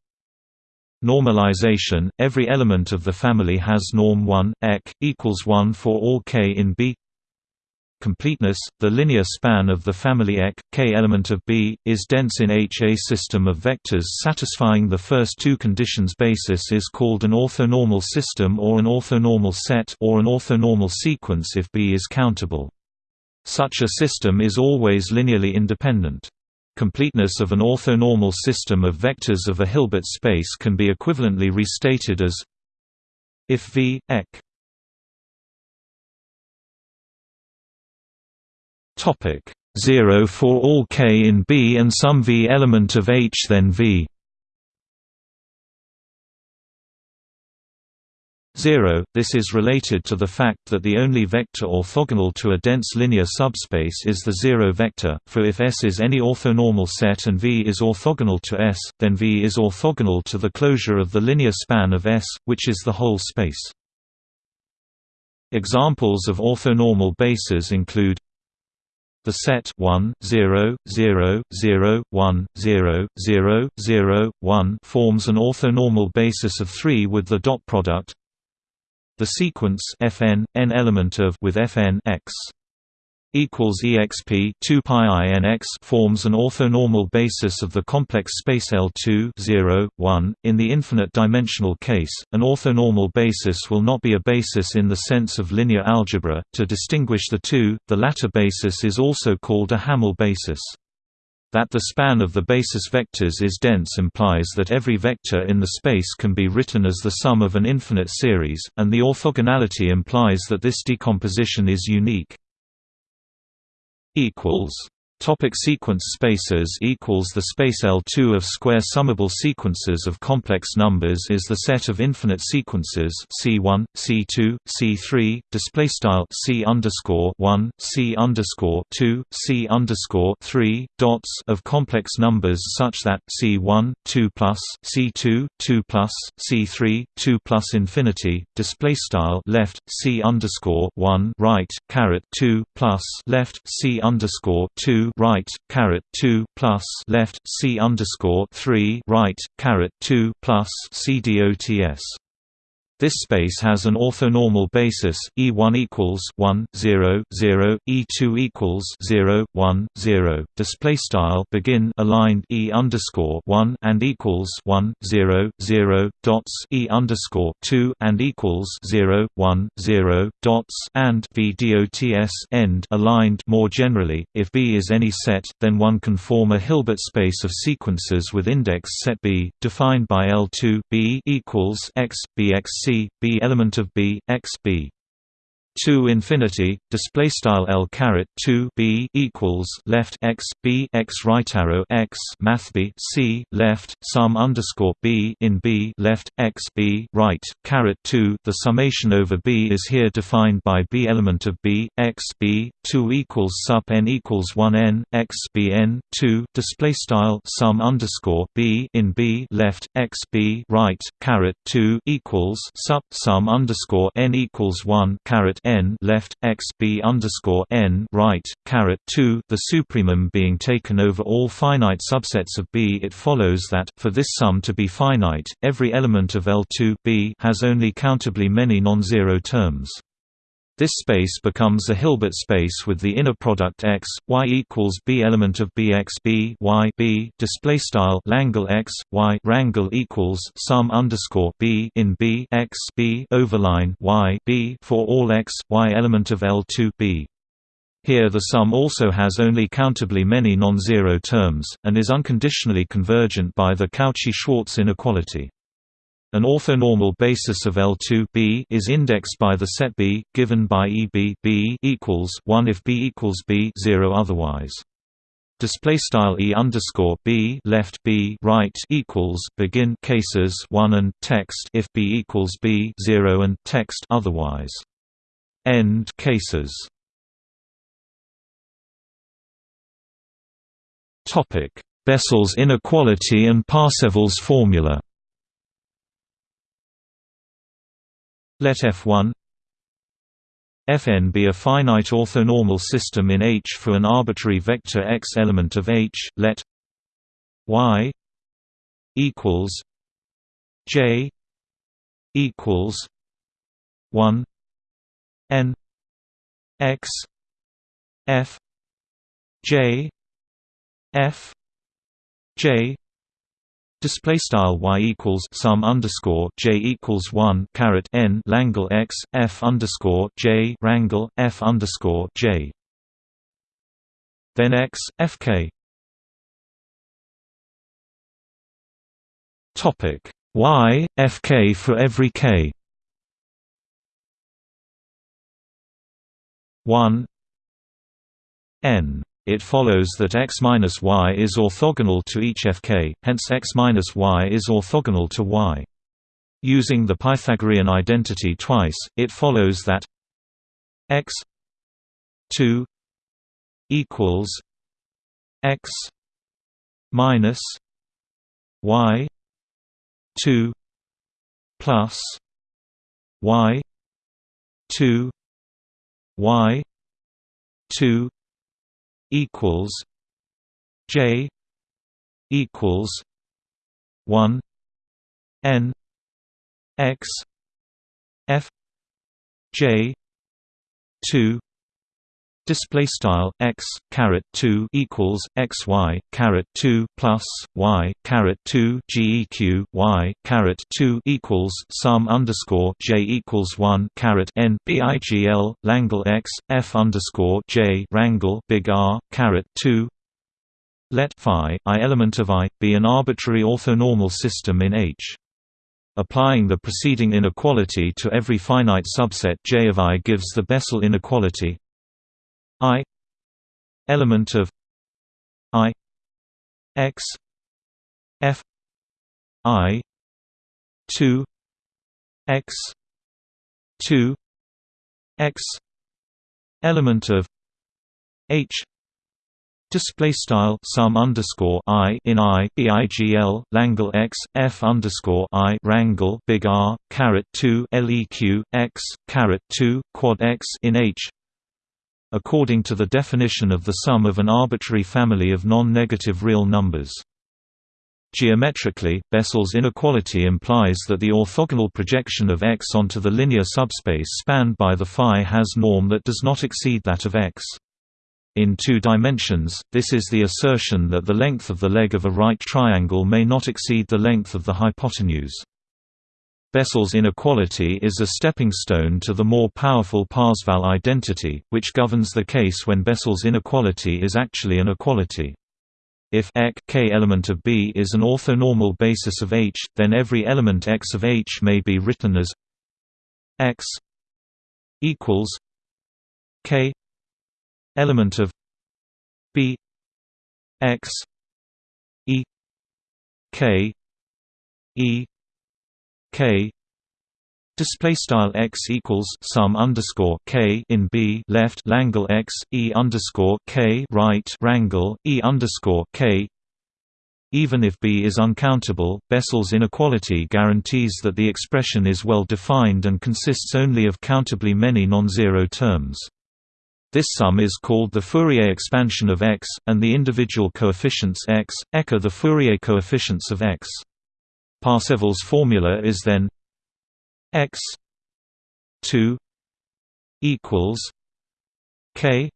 Normalization – Every element of the family has norm 1, ek, equals 1 for all k in B completeness, the linear span of the family ek, k element of B, is dense in H. A system of vectors satisfying the first two conditions basis is called an orthonormal system or an orthonormal set or an orthonormal sequence if B is countable. Such a system is always linearly independent. Completeness of an orthonormal system of vectors of a Hilbert space can be equivalently restated as if V, ek Topic 0 for all k in B and some V element of H then V 0. This is related to the fact that the only vector orthogonal to a dense linear subspace is the zero vector, for if S is any orthonormal set and V is orthogonal to S, then V is orthogonal to the closure of the linear span of S, which is the whole space. Examples of orthonormal bases include the set 1 0 0 0 1 0 0 0 1 forms an orthonormal basis of 3 with the dot product. The sequence fn n element of with fn x equals exp 2 pi inx forms an orthonormal basis of the complex space L2 0 1 in the infinite dimensional case an orthonormal basis will not be a basis in the sense of linear algebra. To distinguish the two the latter basis is also called a Hamel basis. That the span of the basis vectors is dense implies that every vector in the space can be written as the sum of an infinite series, and the orthogonality implies that this decomposition is unique equals Topic sequence spaces equals The space L2 of square summable sequences of complex numbers is the set of infinite sequences C1, C2, C3, display style C underscore 1, C underscore 2, C underscore 3 dots of complex numbers such that C1, 2 plus, C2, 2 plus, C3, 2 plus infinity, display style left C underscore 1 right caret 2 plus left C underscore 2 right caret two plus left C underscore three right caret two plus C dots this space has an orthonormal basis E1 equals 1 0 0 E2 equals 0 1 0 display style begin aligned E underscore 1 and equals 1 0 0 dots E underscore 2 and equals 0 1 0 dots and V dots end aligned. More generally if B is any set then one can form a Hilbert space of sequences with index set B defined by L2 B equals x B element of B, X B. 2 infinity display style L caret 2 B equals left X B X right arrow X math B C left sum underscore B in B left X B right caret 2 the summation over B is here defined by B element of B X B 2 equals sup n equals 1 n X B n 2 display style sum underscore B in B left X B right caret 2 equals sup sum underscore n equals 1 caret n left x b underscore n right caret 2 the supremum being taken over all finite subsets of B. It follows that for this sum to be finite, every element of L2 B has only countably many non-zero terms. This space becomes a Hilbert space with the inner product x y equals b element of bx b y b display style Langle x y rangle equals sum underscore b in b x b overline y b for all x y element of L2 b. Here the sum also has only countably many non-zero terms, and is unconditionally convergent by the Cauchy-Schwarz inequality. An orthonormal basis of L2 B is indexed by the set B, given by EB B equals 1 if B equals B 0 otherwise. Display style E underscore B left B right equals begin cases 1 and text if B equals B 0 and text otherwise. End cases. Topic: Bessel's inequality and Parsevals formula. Let F1 Fn be a finite orthonormal system in H for an arbitrary vector x element of H. Let y equals j equals 1 n x f j f j Display style y equals sum underscore j equals one caret n Langle x f underscore j rangle f underscore j. Then x f k. Topic y f k for every k. One n it follows that x minus y is orthogonal to each fk, hence x minus y is orthogonal to y. Using the Pythagorean identity twice, it follows that x 2 equals x minus y 2 plus y 2 y 2 equals J equals one N X F J two Display style x caret two equals x y caret two plus y caret two geq y caret two equals sum underscore j equals one caret n bigl Langle x f underscore j rangle big R caret two. Let phi i element of I be an arbitrary orthonormal system in H. Applying the preceding inequality to every finite subset J of I gives the Bessel inequality I element of I X F I two X two X element of H Display style sum underscore i in i bigl Langle x f underscore i rangle big R caret two leq x caret two quad x in H according to the definition of the sum of an arbitrary family of non-negative real numbers. Geometrically, Bessel's inequality implies that the orthogonal projection of X onto the linear subspace spanned by the phi has norm that does not exceed that of X. In two dimensions, this is the assertion that the length of the leg of a right triangle may not exceed the length of the hypotenuse. Bessel's inequality is a stepping stone to the more powerful Parseval identity, which governs the case when Bessel's inequality is actually an equality. If ek k element of B is an orthonormal basis of H, then every element x of H may be written as x equals k element of b x e k e k Display style x equals sum underscore k in B left Langle x e underscore k right Rangle e underscore k. Even if B is uncountable, Bessel's inequality guarantees that the expression is well defined and consists only of countably many non-zero terms. This sum is called the Fourier expansion of x, and the individual coefficients x, are the Fourier coefficients of x. Parseval's formula is then x 2 equals k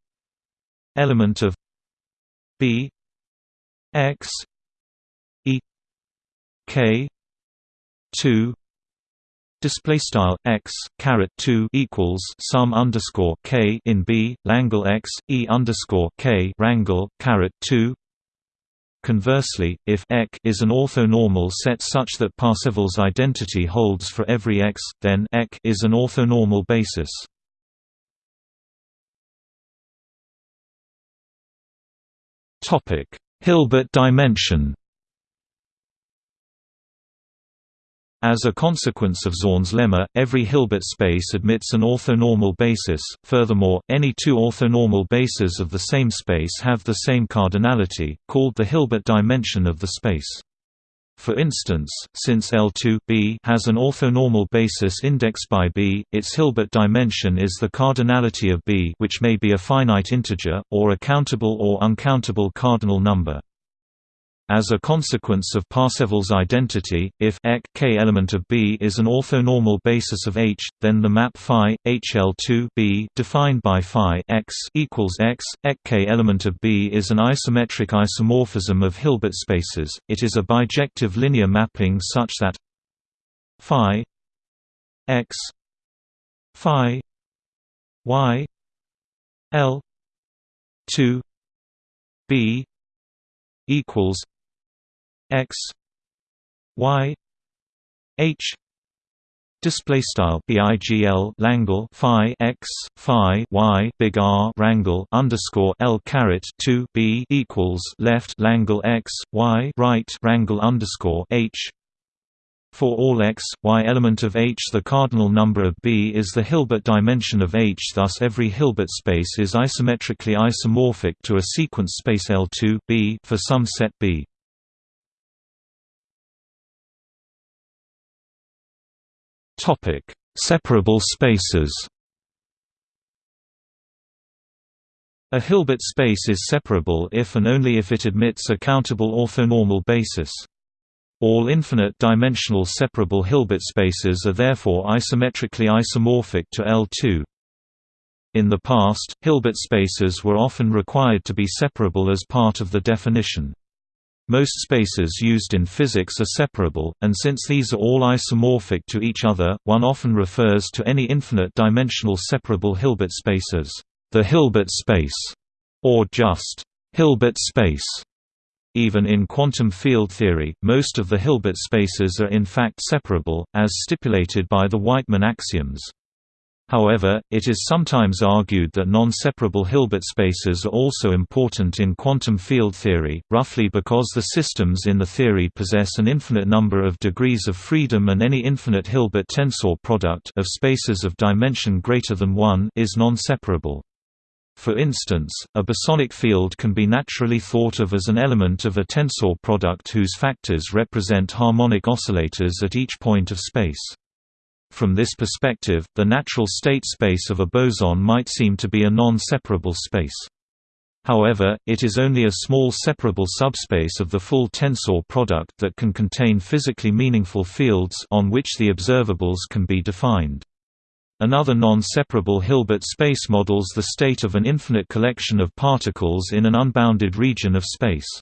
element of b x e k 2 Display style x caret two equals sum underscore k in b Langle x e underscore k rangle caret two Conversely, if EC is an orthonormal set such that Parseval's identity holds for every x, then EC is an orthonormal basis. Hilbert dimension. As a consequence of Zorn's lemma, every Hilbert space admits an orthonormal basis. Furthermore, any two orthonormal bases of the same space have the same cardinality, called the Hilbert dimension of the space. For instance, since L2 B has an orthonormal basis indexed by B, its Hilbert dimension is the cardinality of B which may be a finite integer, or a countable or uncountable cardinal number. As a consequence of Parseval's identity, if k element of B is an orthonormal basis of H, then the map phi HL2 B defined by phi x equals x k element of B is an isometric isomorphism of Hilbert spaces. It is a bijective linear mapping such that phi x phi y L 2 B equals x y h display style bigl langle phi x phi y big r rangle underscore l caret 2 b equals left langle x y right rangle underscore h for all x, y element of H the cardinal number of B is the Hilbert dimension of H thus every Hilbert space is isometrically isomorphic to a sequence space L2 B for some set B. Topic: Separable spaces. A Hilbert space is separable if and only if it admits a countable orthonormal basis. All infinite-dimensional separable Hilbert spaces are therefore isometrically isomorphic to L2. In the past, Hilbert spaces were often required to be separable as part of the definition. Most spaces used in physics are separable, and since these are all isomorphic to each other, one often refers to any infinite-dimensional separable Hilbert space as the Hilbert space, or just Hilbert space. Even in quantum field theory, most of the Hilbert spaces are in fact separable, as stipulated by the Wightman axioms. However, it is sometimes argued that non-separable Hilbert spaces are also important in quantum field theory, roughly because the systems in the theory possess an infinite number of degrees of freedom and any infinite Hilbert tensor product of spaces of dimension greater than 1 is non-separable. For instance, a bosonic field can be naturally thought of as an element of a tensor product whose factors represent harmonic oscillators at each point of space. From this perspective, the natural state space of a boson might seem to be a non-separable space. However, it is only a small separable subspace of the full tensor product that can contain physically meaningful fields on which the observables can be defined. Another non-separable Hilbert space models the state of an infinite collection of particles in an unbounded region of space.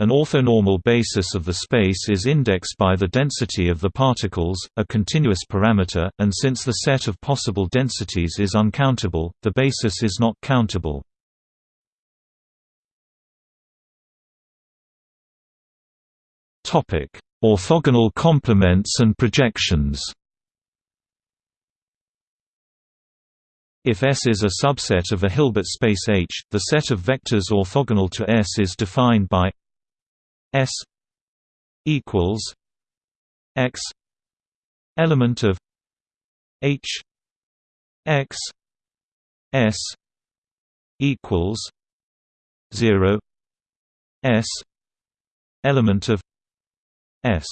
An orthonormal basis of the space is indexed by the density of the particles, a continuous parameter, and since the set of possible densities is uncountable, the basis is not countable. Topic: Orthogonal complements and projections If S is a subset of a Hilbert space H, the set of vectors orthogonal to S is defined by S equals X element of H X S equals zero S element of S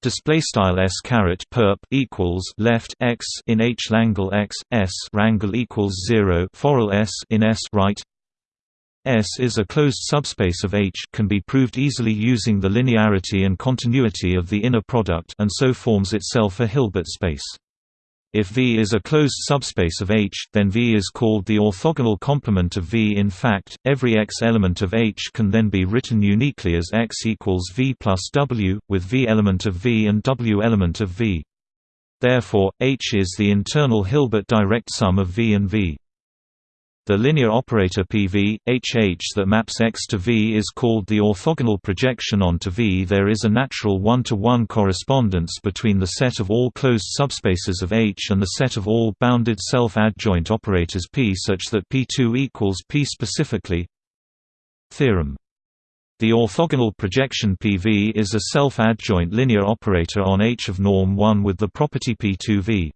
Display style s caret perp equals left x in h langle x s rangle equals zero forall s in s right. S is a closed subspace of H can be proved easily using the linearity and continuity of the inner product and so forms itself a Hilbert space. If V is a closed subspace of H, then V is called the orthogonal complement of V. In fact, every X element of H can then be written uniquely as X equals V plus W, with V element of V and W element of V. Therefore, H is the internal Hilbert direct sum of V and V. The linear operator PV, HH that maps X to V is called the orthogonal projection onto V. There is a natural one-to-one -one correspondence between the set of all closed subspaces of H and the set of all bounded self-adjoint operators P such that P2 equals P specifically. Theorem the orthogonal projection PV is a self-adjoint linear operator on H of norm 1 with the property P2V.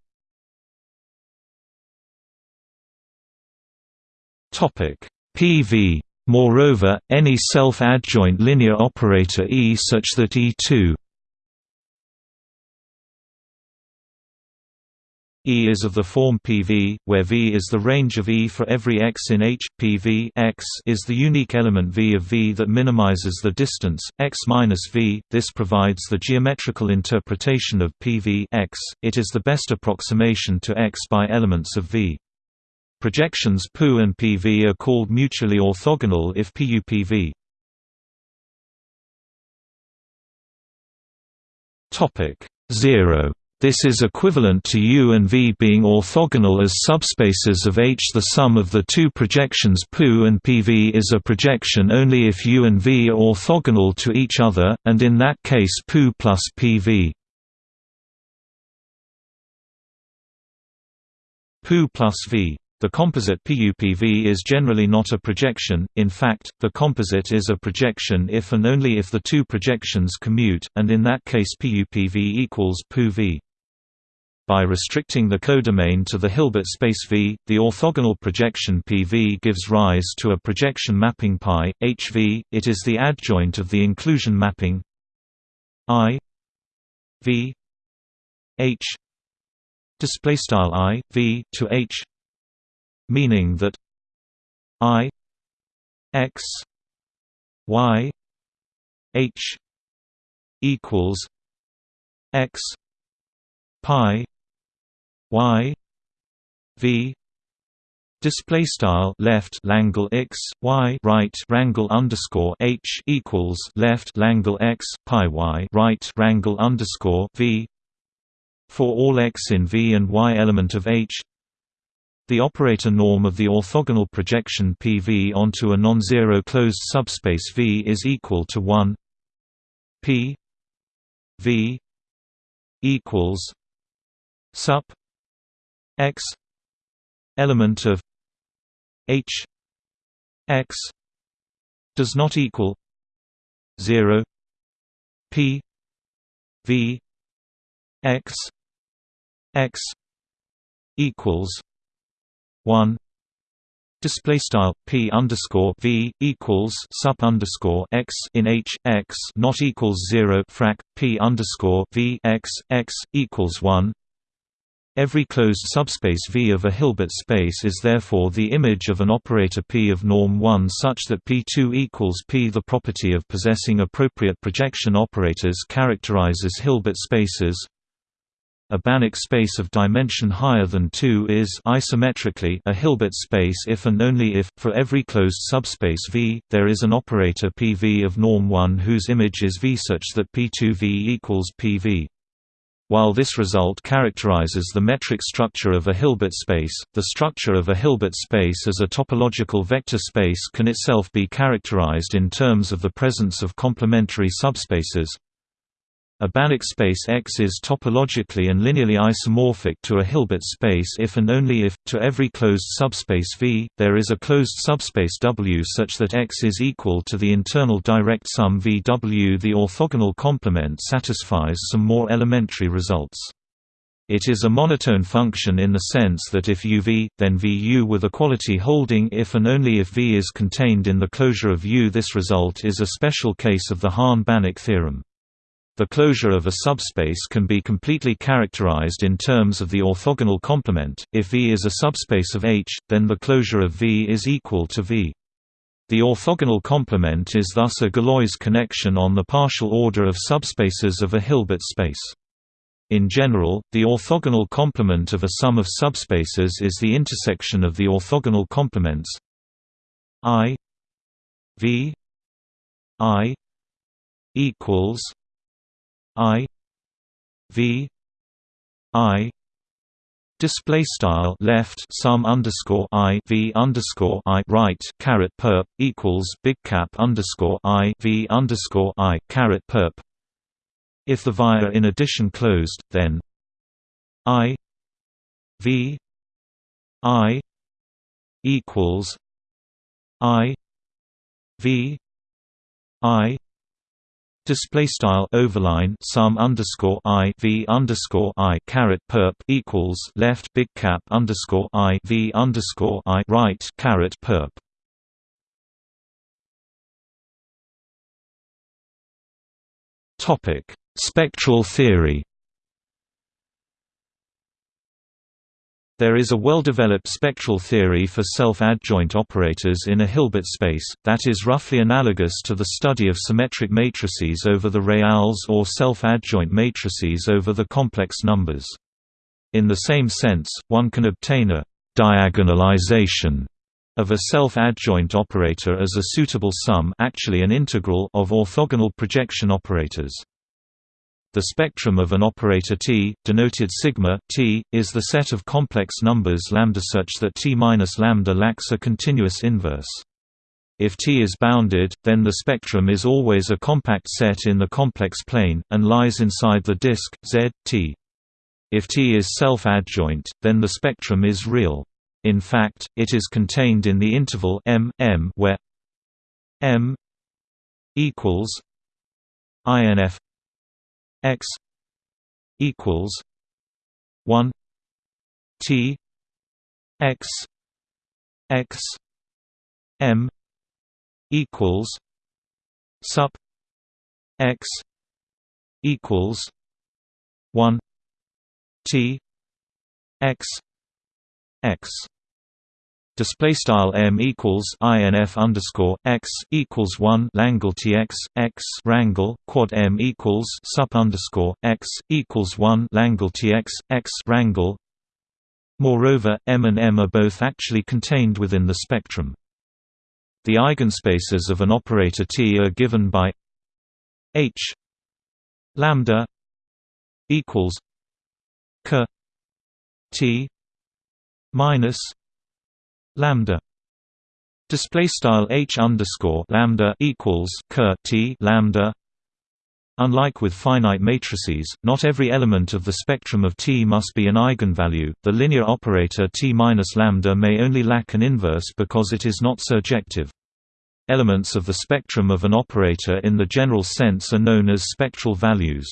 PV. Moreover, any self-adjoint linear operator E such that E2 E is of the form PV, where V is the range of E for every x in H. PV x is the unique element V of V that minimizes the distance x minus V. This provides the geometrical interpretation of PV x. It is the best approximation to x by elements of V. Projections PU and PV are called mutually orthogonal if PU-PV. Topic 0 this is equivalent to U and V being orthogonal as subspaces of H. The sum of the two projections PU and PV is a projection only if U and V are orthogonal to each other, and in that case PU plus PV. PU plus V the composite PUPV is generally not a projection, in fact, the composite is a projection if and only if the two projections commute, and in that case PUPV equals PUV. By restricting the codomain to the Hilbert space V, the orthogonal projection PV gives rise to a projection mapping pi, HV, it is the adjoint of the inclusion mapping I V H I V to H meaning that i x y h equals x pi y v Display style left Langle x y right rangle underscore h equals left Langle x pi y right rangle underscore v for all x in V and y element of H the operator norm of the orthogonal projection PV onto a non-zero closed subspace V is equal to 1 P V equals sup x element of H x does not equal 0 P V x x equals one display style p underscore v equals sup underscore x in h x not equals zero frac p underscore v x x equals one. Every closed subspace V of a Hilbert space is therefore the image of an operator P of norm 1 such that P2 equals P. The property of possessing appropriate projection operators characterizes Hilbert spaces a Banach space of dimension higher than 2 is isometrically a Hilbert space if and only if, for every closed subspace V, there is an operator PV of norm 1 whose image is V such that P2V equals PV. While this result characterizes the metric structure of a Hilbert space, the structure of a Hilbert space as a topological vector space can itself be characterized in terms of the presence of complementary subspaces A Banach space X is topologically and linearly isomorphic to a Hilbert space if and only if, to every closed subspace V, there is a closed subspace W such that X is equal to the internal direct sum VW. The orthogonal complement satisfies some more elementary results. It is a monotone function in the sense that if uv, then Vu with equality holding if and only if V is contained in the closure of U. This result is a special case of the Hahn-Banach theorem. The closure of a subspace can be completely characterized in terms of the orthogonal complement. If V is a subspace of H, then the closure of V is equal to V. The orthogonal complement is thus a Galois connection on the partial order of subspaces of a Hilbert space. In general, the orthogonal complement of a sum of subspaces is the intersection of the orthogonal complements I V I equals I V I display style left sum underscore I V underscore I right caret perp equals big cap underscore I V underscore I caret perp. If the via in addition closed then I V I equals I V I Display style overline sum underscore i v underscore i caret perp equals left big cap underscore i v underscore i right caret perp. Topic: Spectral theory. There is a well-developed spectral theory for self-adjoint operators in a Hilbert space, that is roughly analogous to the study of symmetric matrices over the reals or self-adjoint matrices over the complex numbers. In the same sense, one can obtain a «diagonalization» of a self-adjoint operator as a suitable sum actually an integral of orthogonal projection operators. The spectrum of an operator T, denoted sigma T, is the set of complex numbers lambda such that T minus lambda lacks a continuous inverse. If T is bounded, then the spectrum is always a compact set in the complex plane, and lies inside the disk, Z, T. If T is self-adjoint, then the spectrum is real. In fact, it is contained in the interval M, M where M equals INF x equals 1 t x x m equals sup x equals 1 t x x Display style m equals inf underscore x equals one Langle tx x rangle quad m equals sup underscore x equals one Langle tx x rangle. Moreover, m and m are both actually contained within the spectrum. The eigenspaces of an operator T are given by h lambda equals k T minus lambda display style h underscore lambda equals ker t lambda Unlike with finite matrices, not every element of the spectrum of T must be an eigenvalue. The linear operator T minus lambda may only lack an inverse because it is not surjective. Elements of the spectrum of an operator in the general sense are known as spectral values.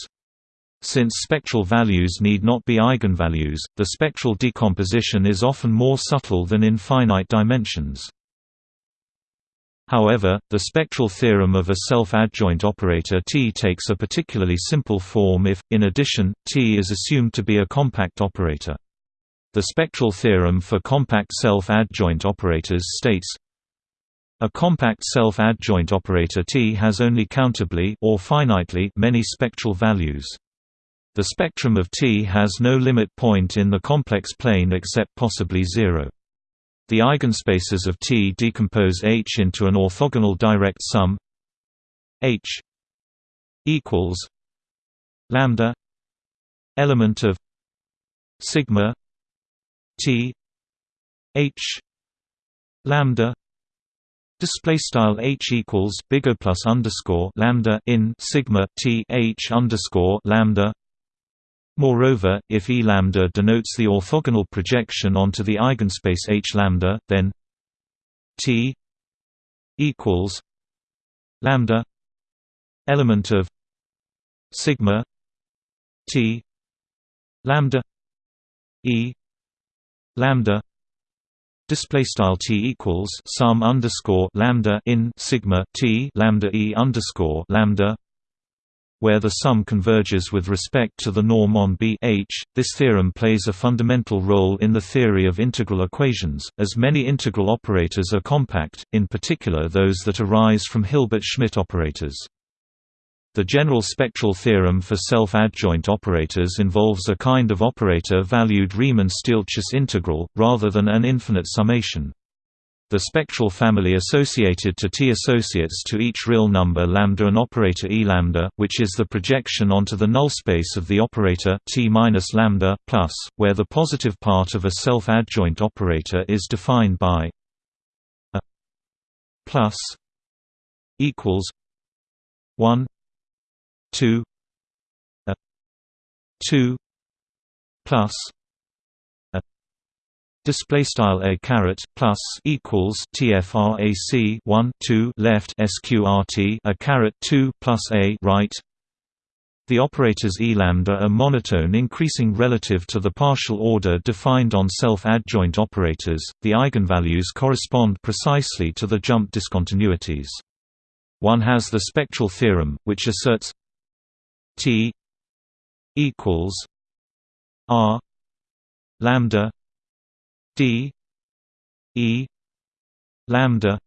Since spectral values need not be eigenvalues, the spectral decomposition is often more subtle than in finite dimensions. However, the spectral theorem of a self-adjoint operator T takes a particularly simple form if, in addition, T is assumed to be a compact operator. The spectral theorem for compact self-adjoint operators states a compact self-adjoint operator T has only countably or finitely many spectral values. The spectrum of T has no limit point in the complex plane except possibly zero. The eigenspaces of T decompose H into an orthogonal direct sum H equals lambda element of sigma T H lambda Display style h equals big O plus underscore lambda in sigma t h underscore lambda. Moreover, if E lambda denotes the orthogonal projection onto the eigenspace H lambda, then T equals lambda element of sigma T lambda E lambda display style t equals sum underscore lambda in sigma t lambda e underscore lambda where the sum converges with respect to the norm on B H. This theorem plays a fundamental role in the theory of integral equations, as many integral operators are compact, in particular those that arise from Hilbert-Schmidt operators. The general spectral theorem for self-adjoint operators involves a kind of operator-valued Riemann-Stieltjes integral, rather than an infinite summation. The spectral family associated to T associates to each real number lambda an operator E lambda, which is the projection onto the null space of the operator T minus lambda plus, where the positive part of a self-adjoint operator is defined by a plus equals one 2 a 2 plus display style a caret plus equals tfrac 1 2 left sqrt a caret 2 plus a right the operators E lambda are monotone increasing relative to the partial order defined on self-adjoint operators. The eigenvalues correspond precisely to the jump discontinuities. One has the spectral theorem, which asserts T equals R lambda D E lambda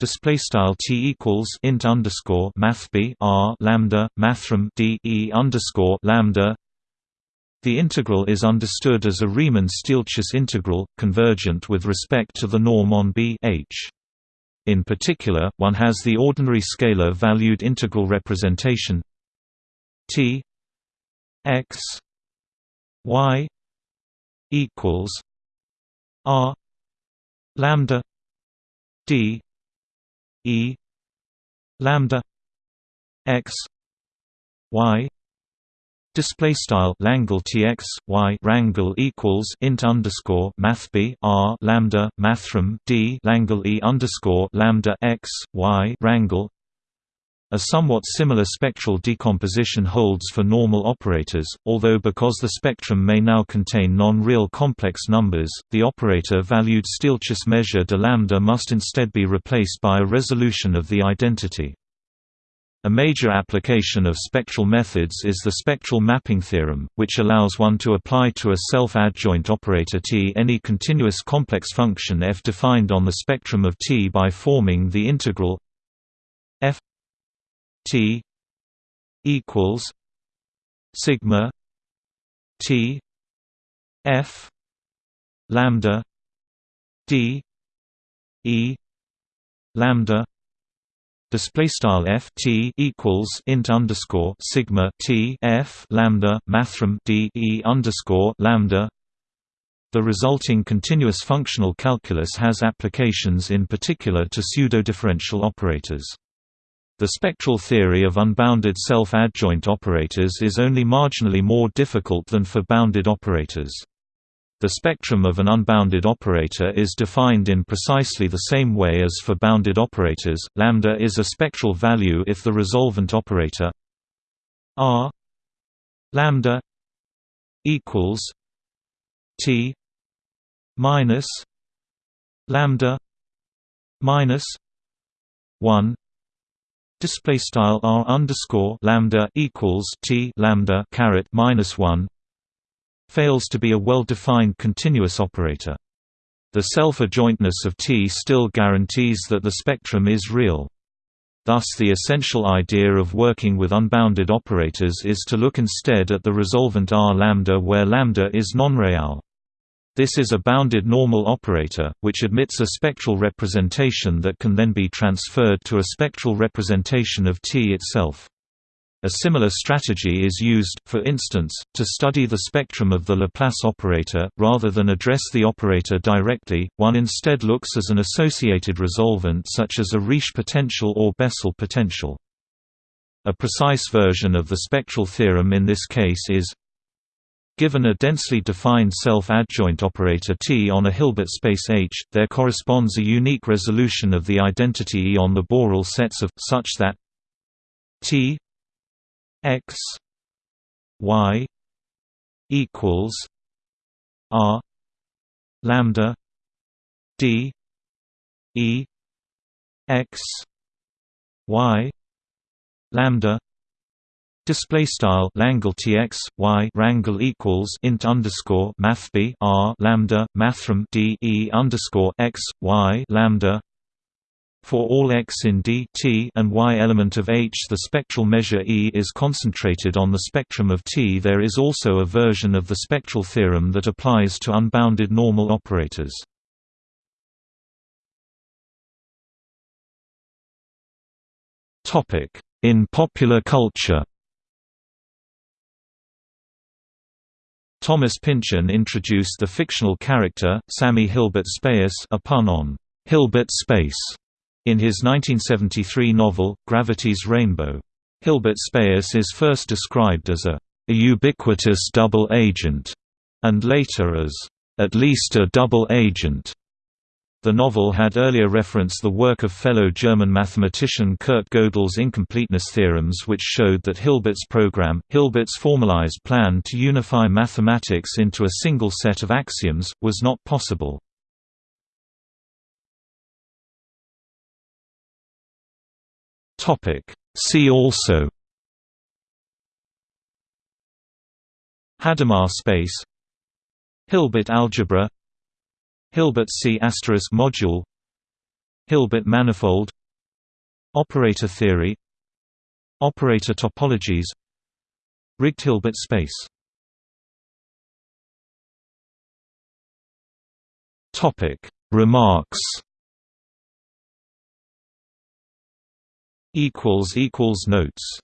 display style t equals int underscore math b r lambda mathrm d e underscore lambda. The integral is understood as a Riemann-Stieltjes integral, convergent with respect to the norm on B h. In particular, one has the ordinary scalar valued integral representation T X Y equals R lambda D E lambda X Y Display style Langle TX Y Rangle equals int underscore Math B R lambda Mathrm D Langle E underscore lambda X Y Rangle a somewhat similar spectral decomposition holds for normal operators, although because the spectrum may now contain non-real complex numbers, the operator-valued Stieltjes measure de lambda must instead be replaced by a resolution of the identity. A major application of spectral methods is the spectral mapping theorem, which allows one to apply to a self-adjoint operator T any continuous complex function f defined on the spectrum of T by forming the integral f T equals sigma T F lambda D E lambda display style f t equals int underscore sigma t f lambda mathrm d e underscore lambda. The resulting continuous functional calculus has applications in particular to pseudo-differential operators. The spectral theory of unbounded self-adjoint operators is only marginally more difficult than for bounded operators. The spectrum of an unbounded operator is defined in precisely the same way as for bounded operators. Lambda is a spectral value if the resolvent operator R lambda equals T minus lambda minus 1 display style r underscore lambda equals t lambda caret minus one fails to be a well-defined continuous operator. The self-adjointness of T still guarantees that the spectrum is real. Thus the essential idea of working with unbounded operators is to look instead at the resolvent R where lambda is non-real. This is a bounded normal operator, which admits a spectral representation that can then be transferred to a spectral representation of T itself. A similar strategy is used, for instance, to study the spectrum of the Laplace operator, rather than address the operator directly, one instead looks as an associated resolvent such as a Riesz potential or Bessel potential. A precise version of the spectral theorem in this case is Given a densely defined self-adjoint operator T on a Hilbert space H, there corresponds a unique resolution of the identity E on the Borel sets of, such that T x y equals r lambda d e x y lambda Display style Langle TX Y rangle equals int underscore math B R lambda mathrm D E underscore X Y lambda for all x in D T and Y element of H the spectral measure E is concentrated on the spectrum of T. There is also a version of the spectral theorem that applies to unbounded normal operators. In popular culture Thomas Pynchon introduced the fictional character, Sammy Hilbert Spaess a pun on Hilbert Space in his 1973 novel, Gravity's Rainbow. Hilbert Spaess is first described as a, a ubiquitous double agent, and later as at least a double agent. The novel had earlier referenced the work of fellow German mathematician Kurt Gödel's incompleteness theorems which showed that Hilbert's program, Hilbert's formalized plan to unify mathematics into a single set of axioms, was not possible. See also Hadamard space Hilbert algebra Hilbert C** module. Hilbert manifold. Operator theory. Operator topologies. Rigged Hilbert space. Topic. Remarks. Equals equals notes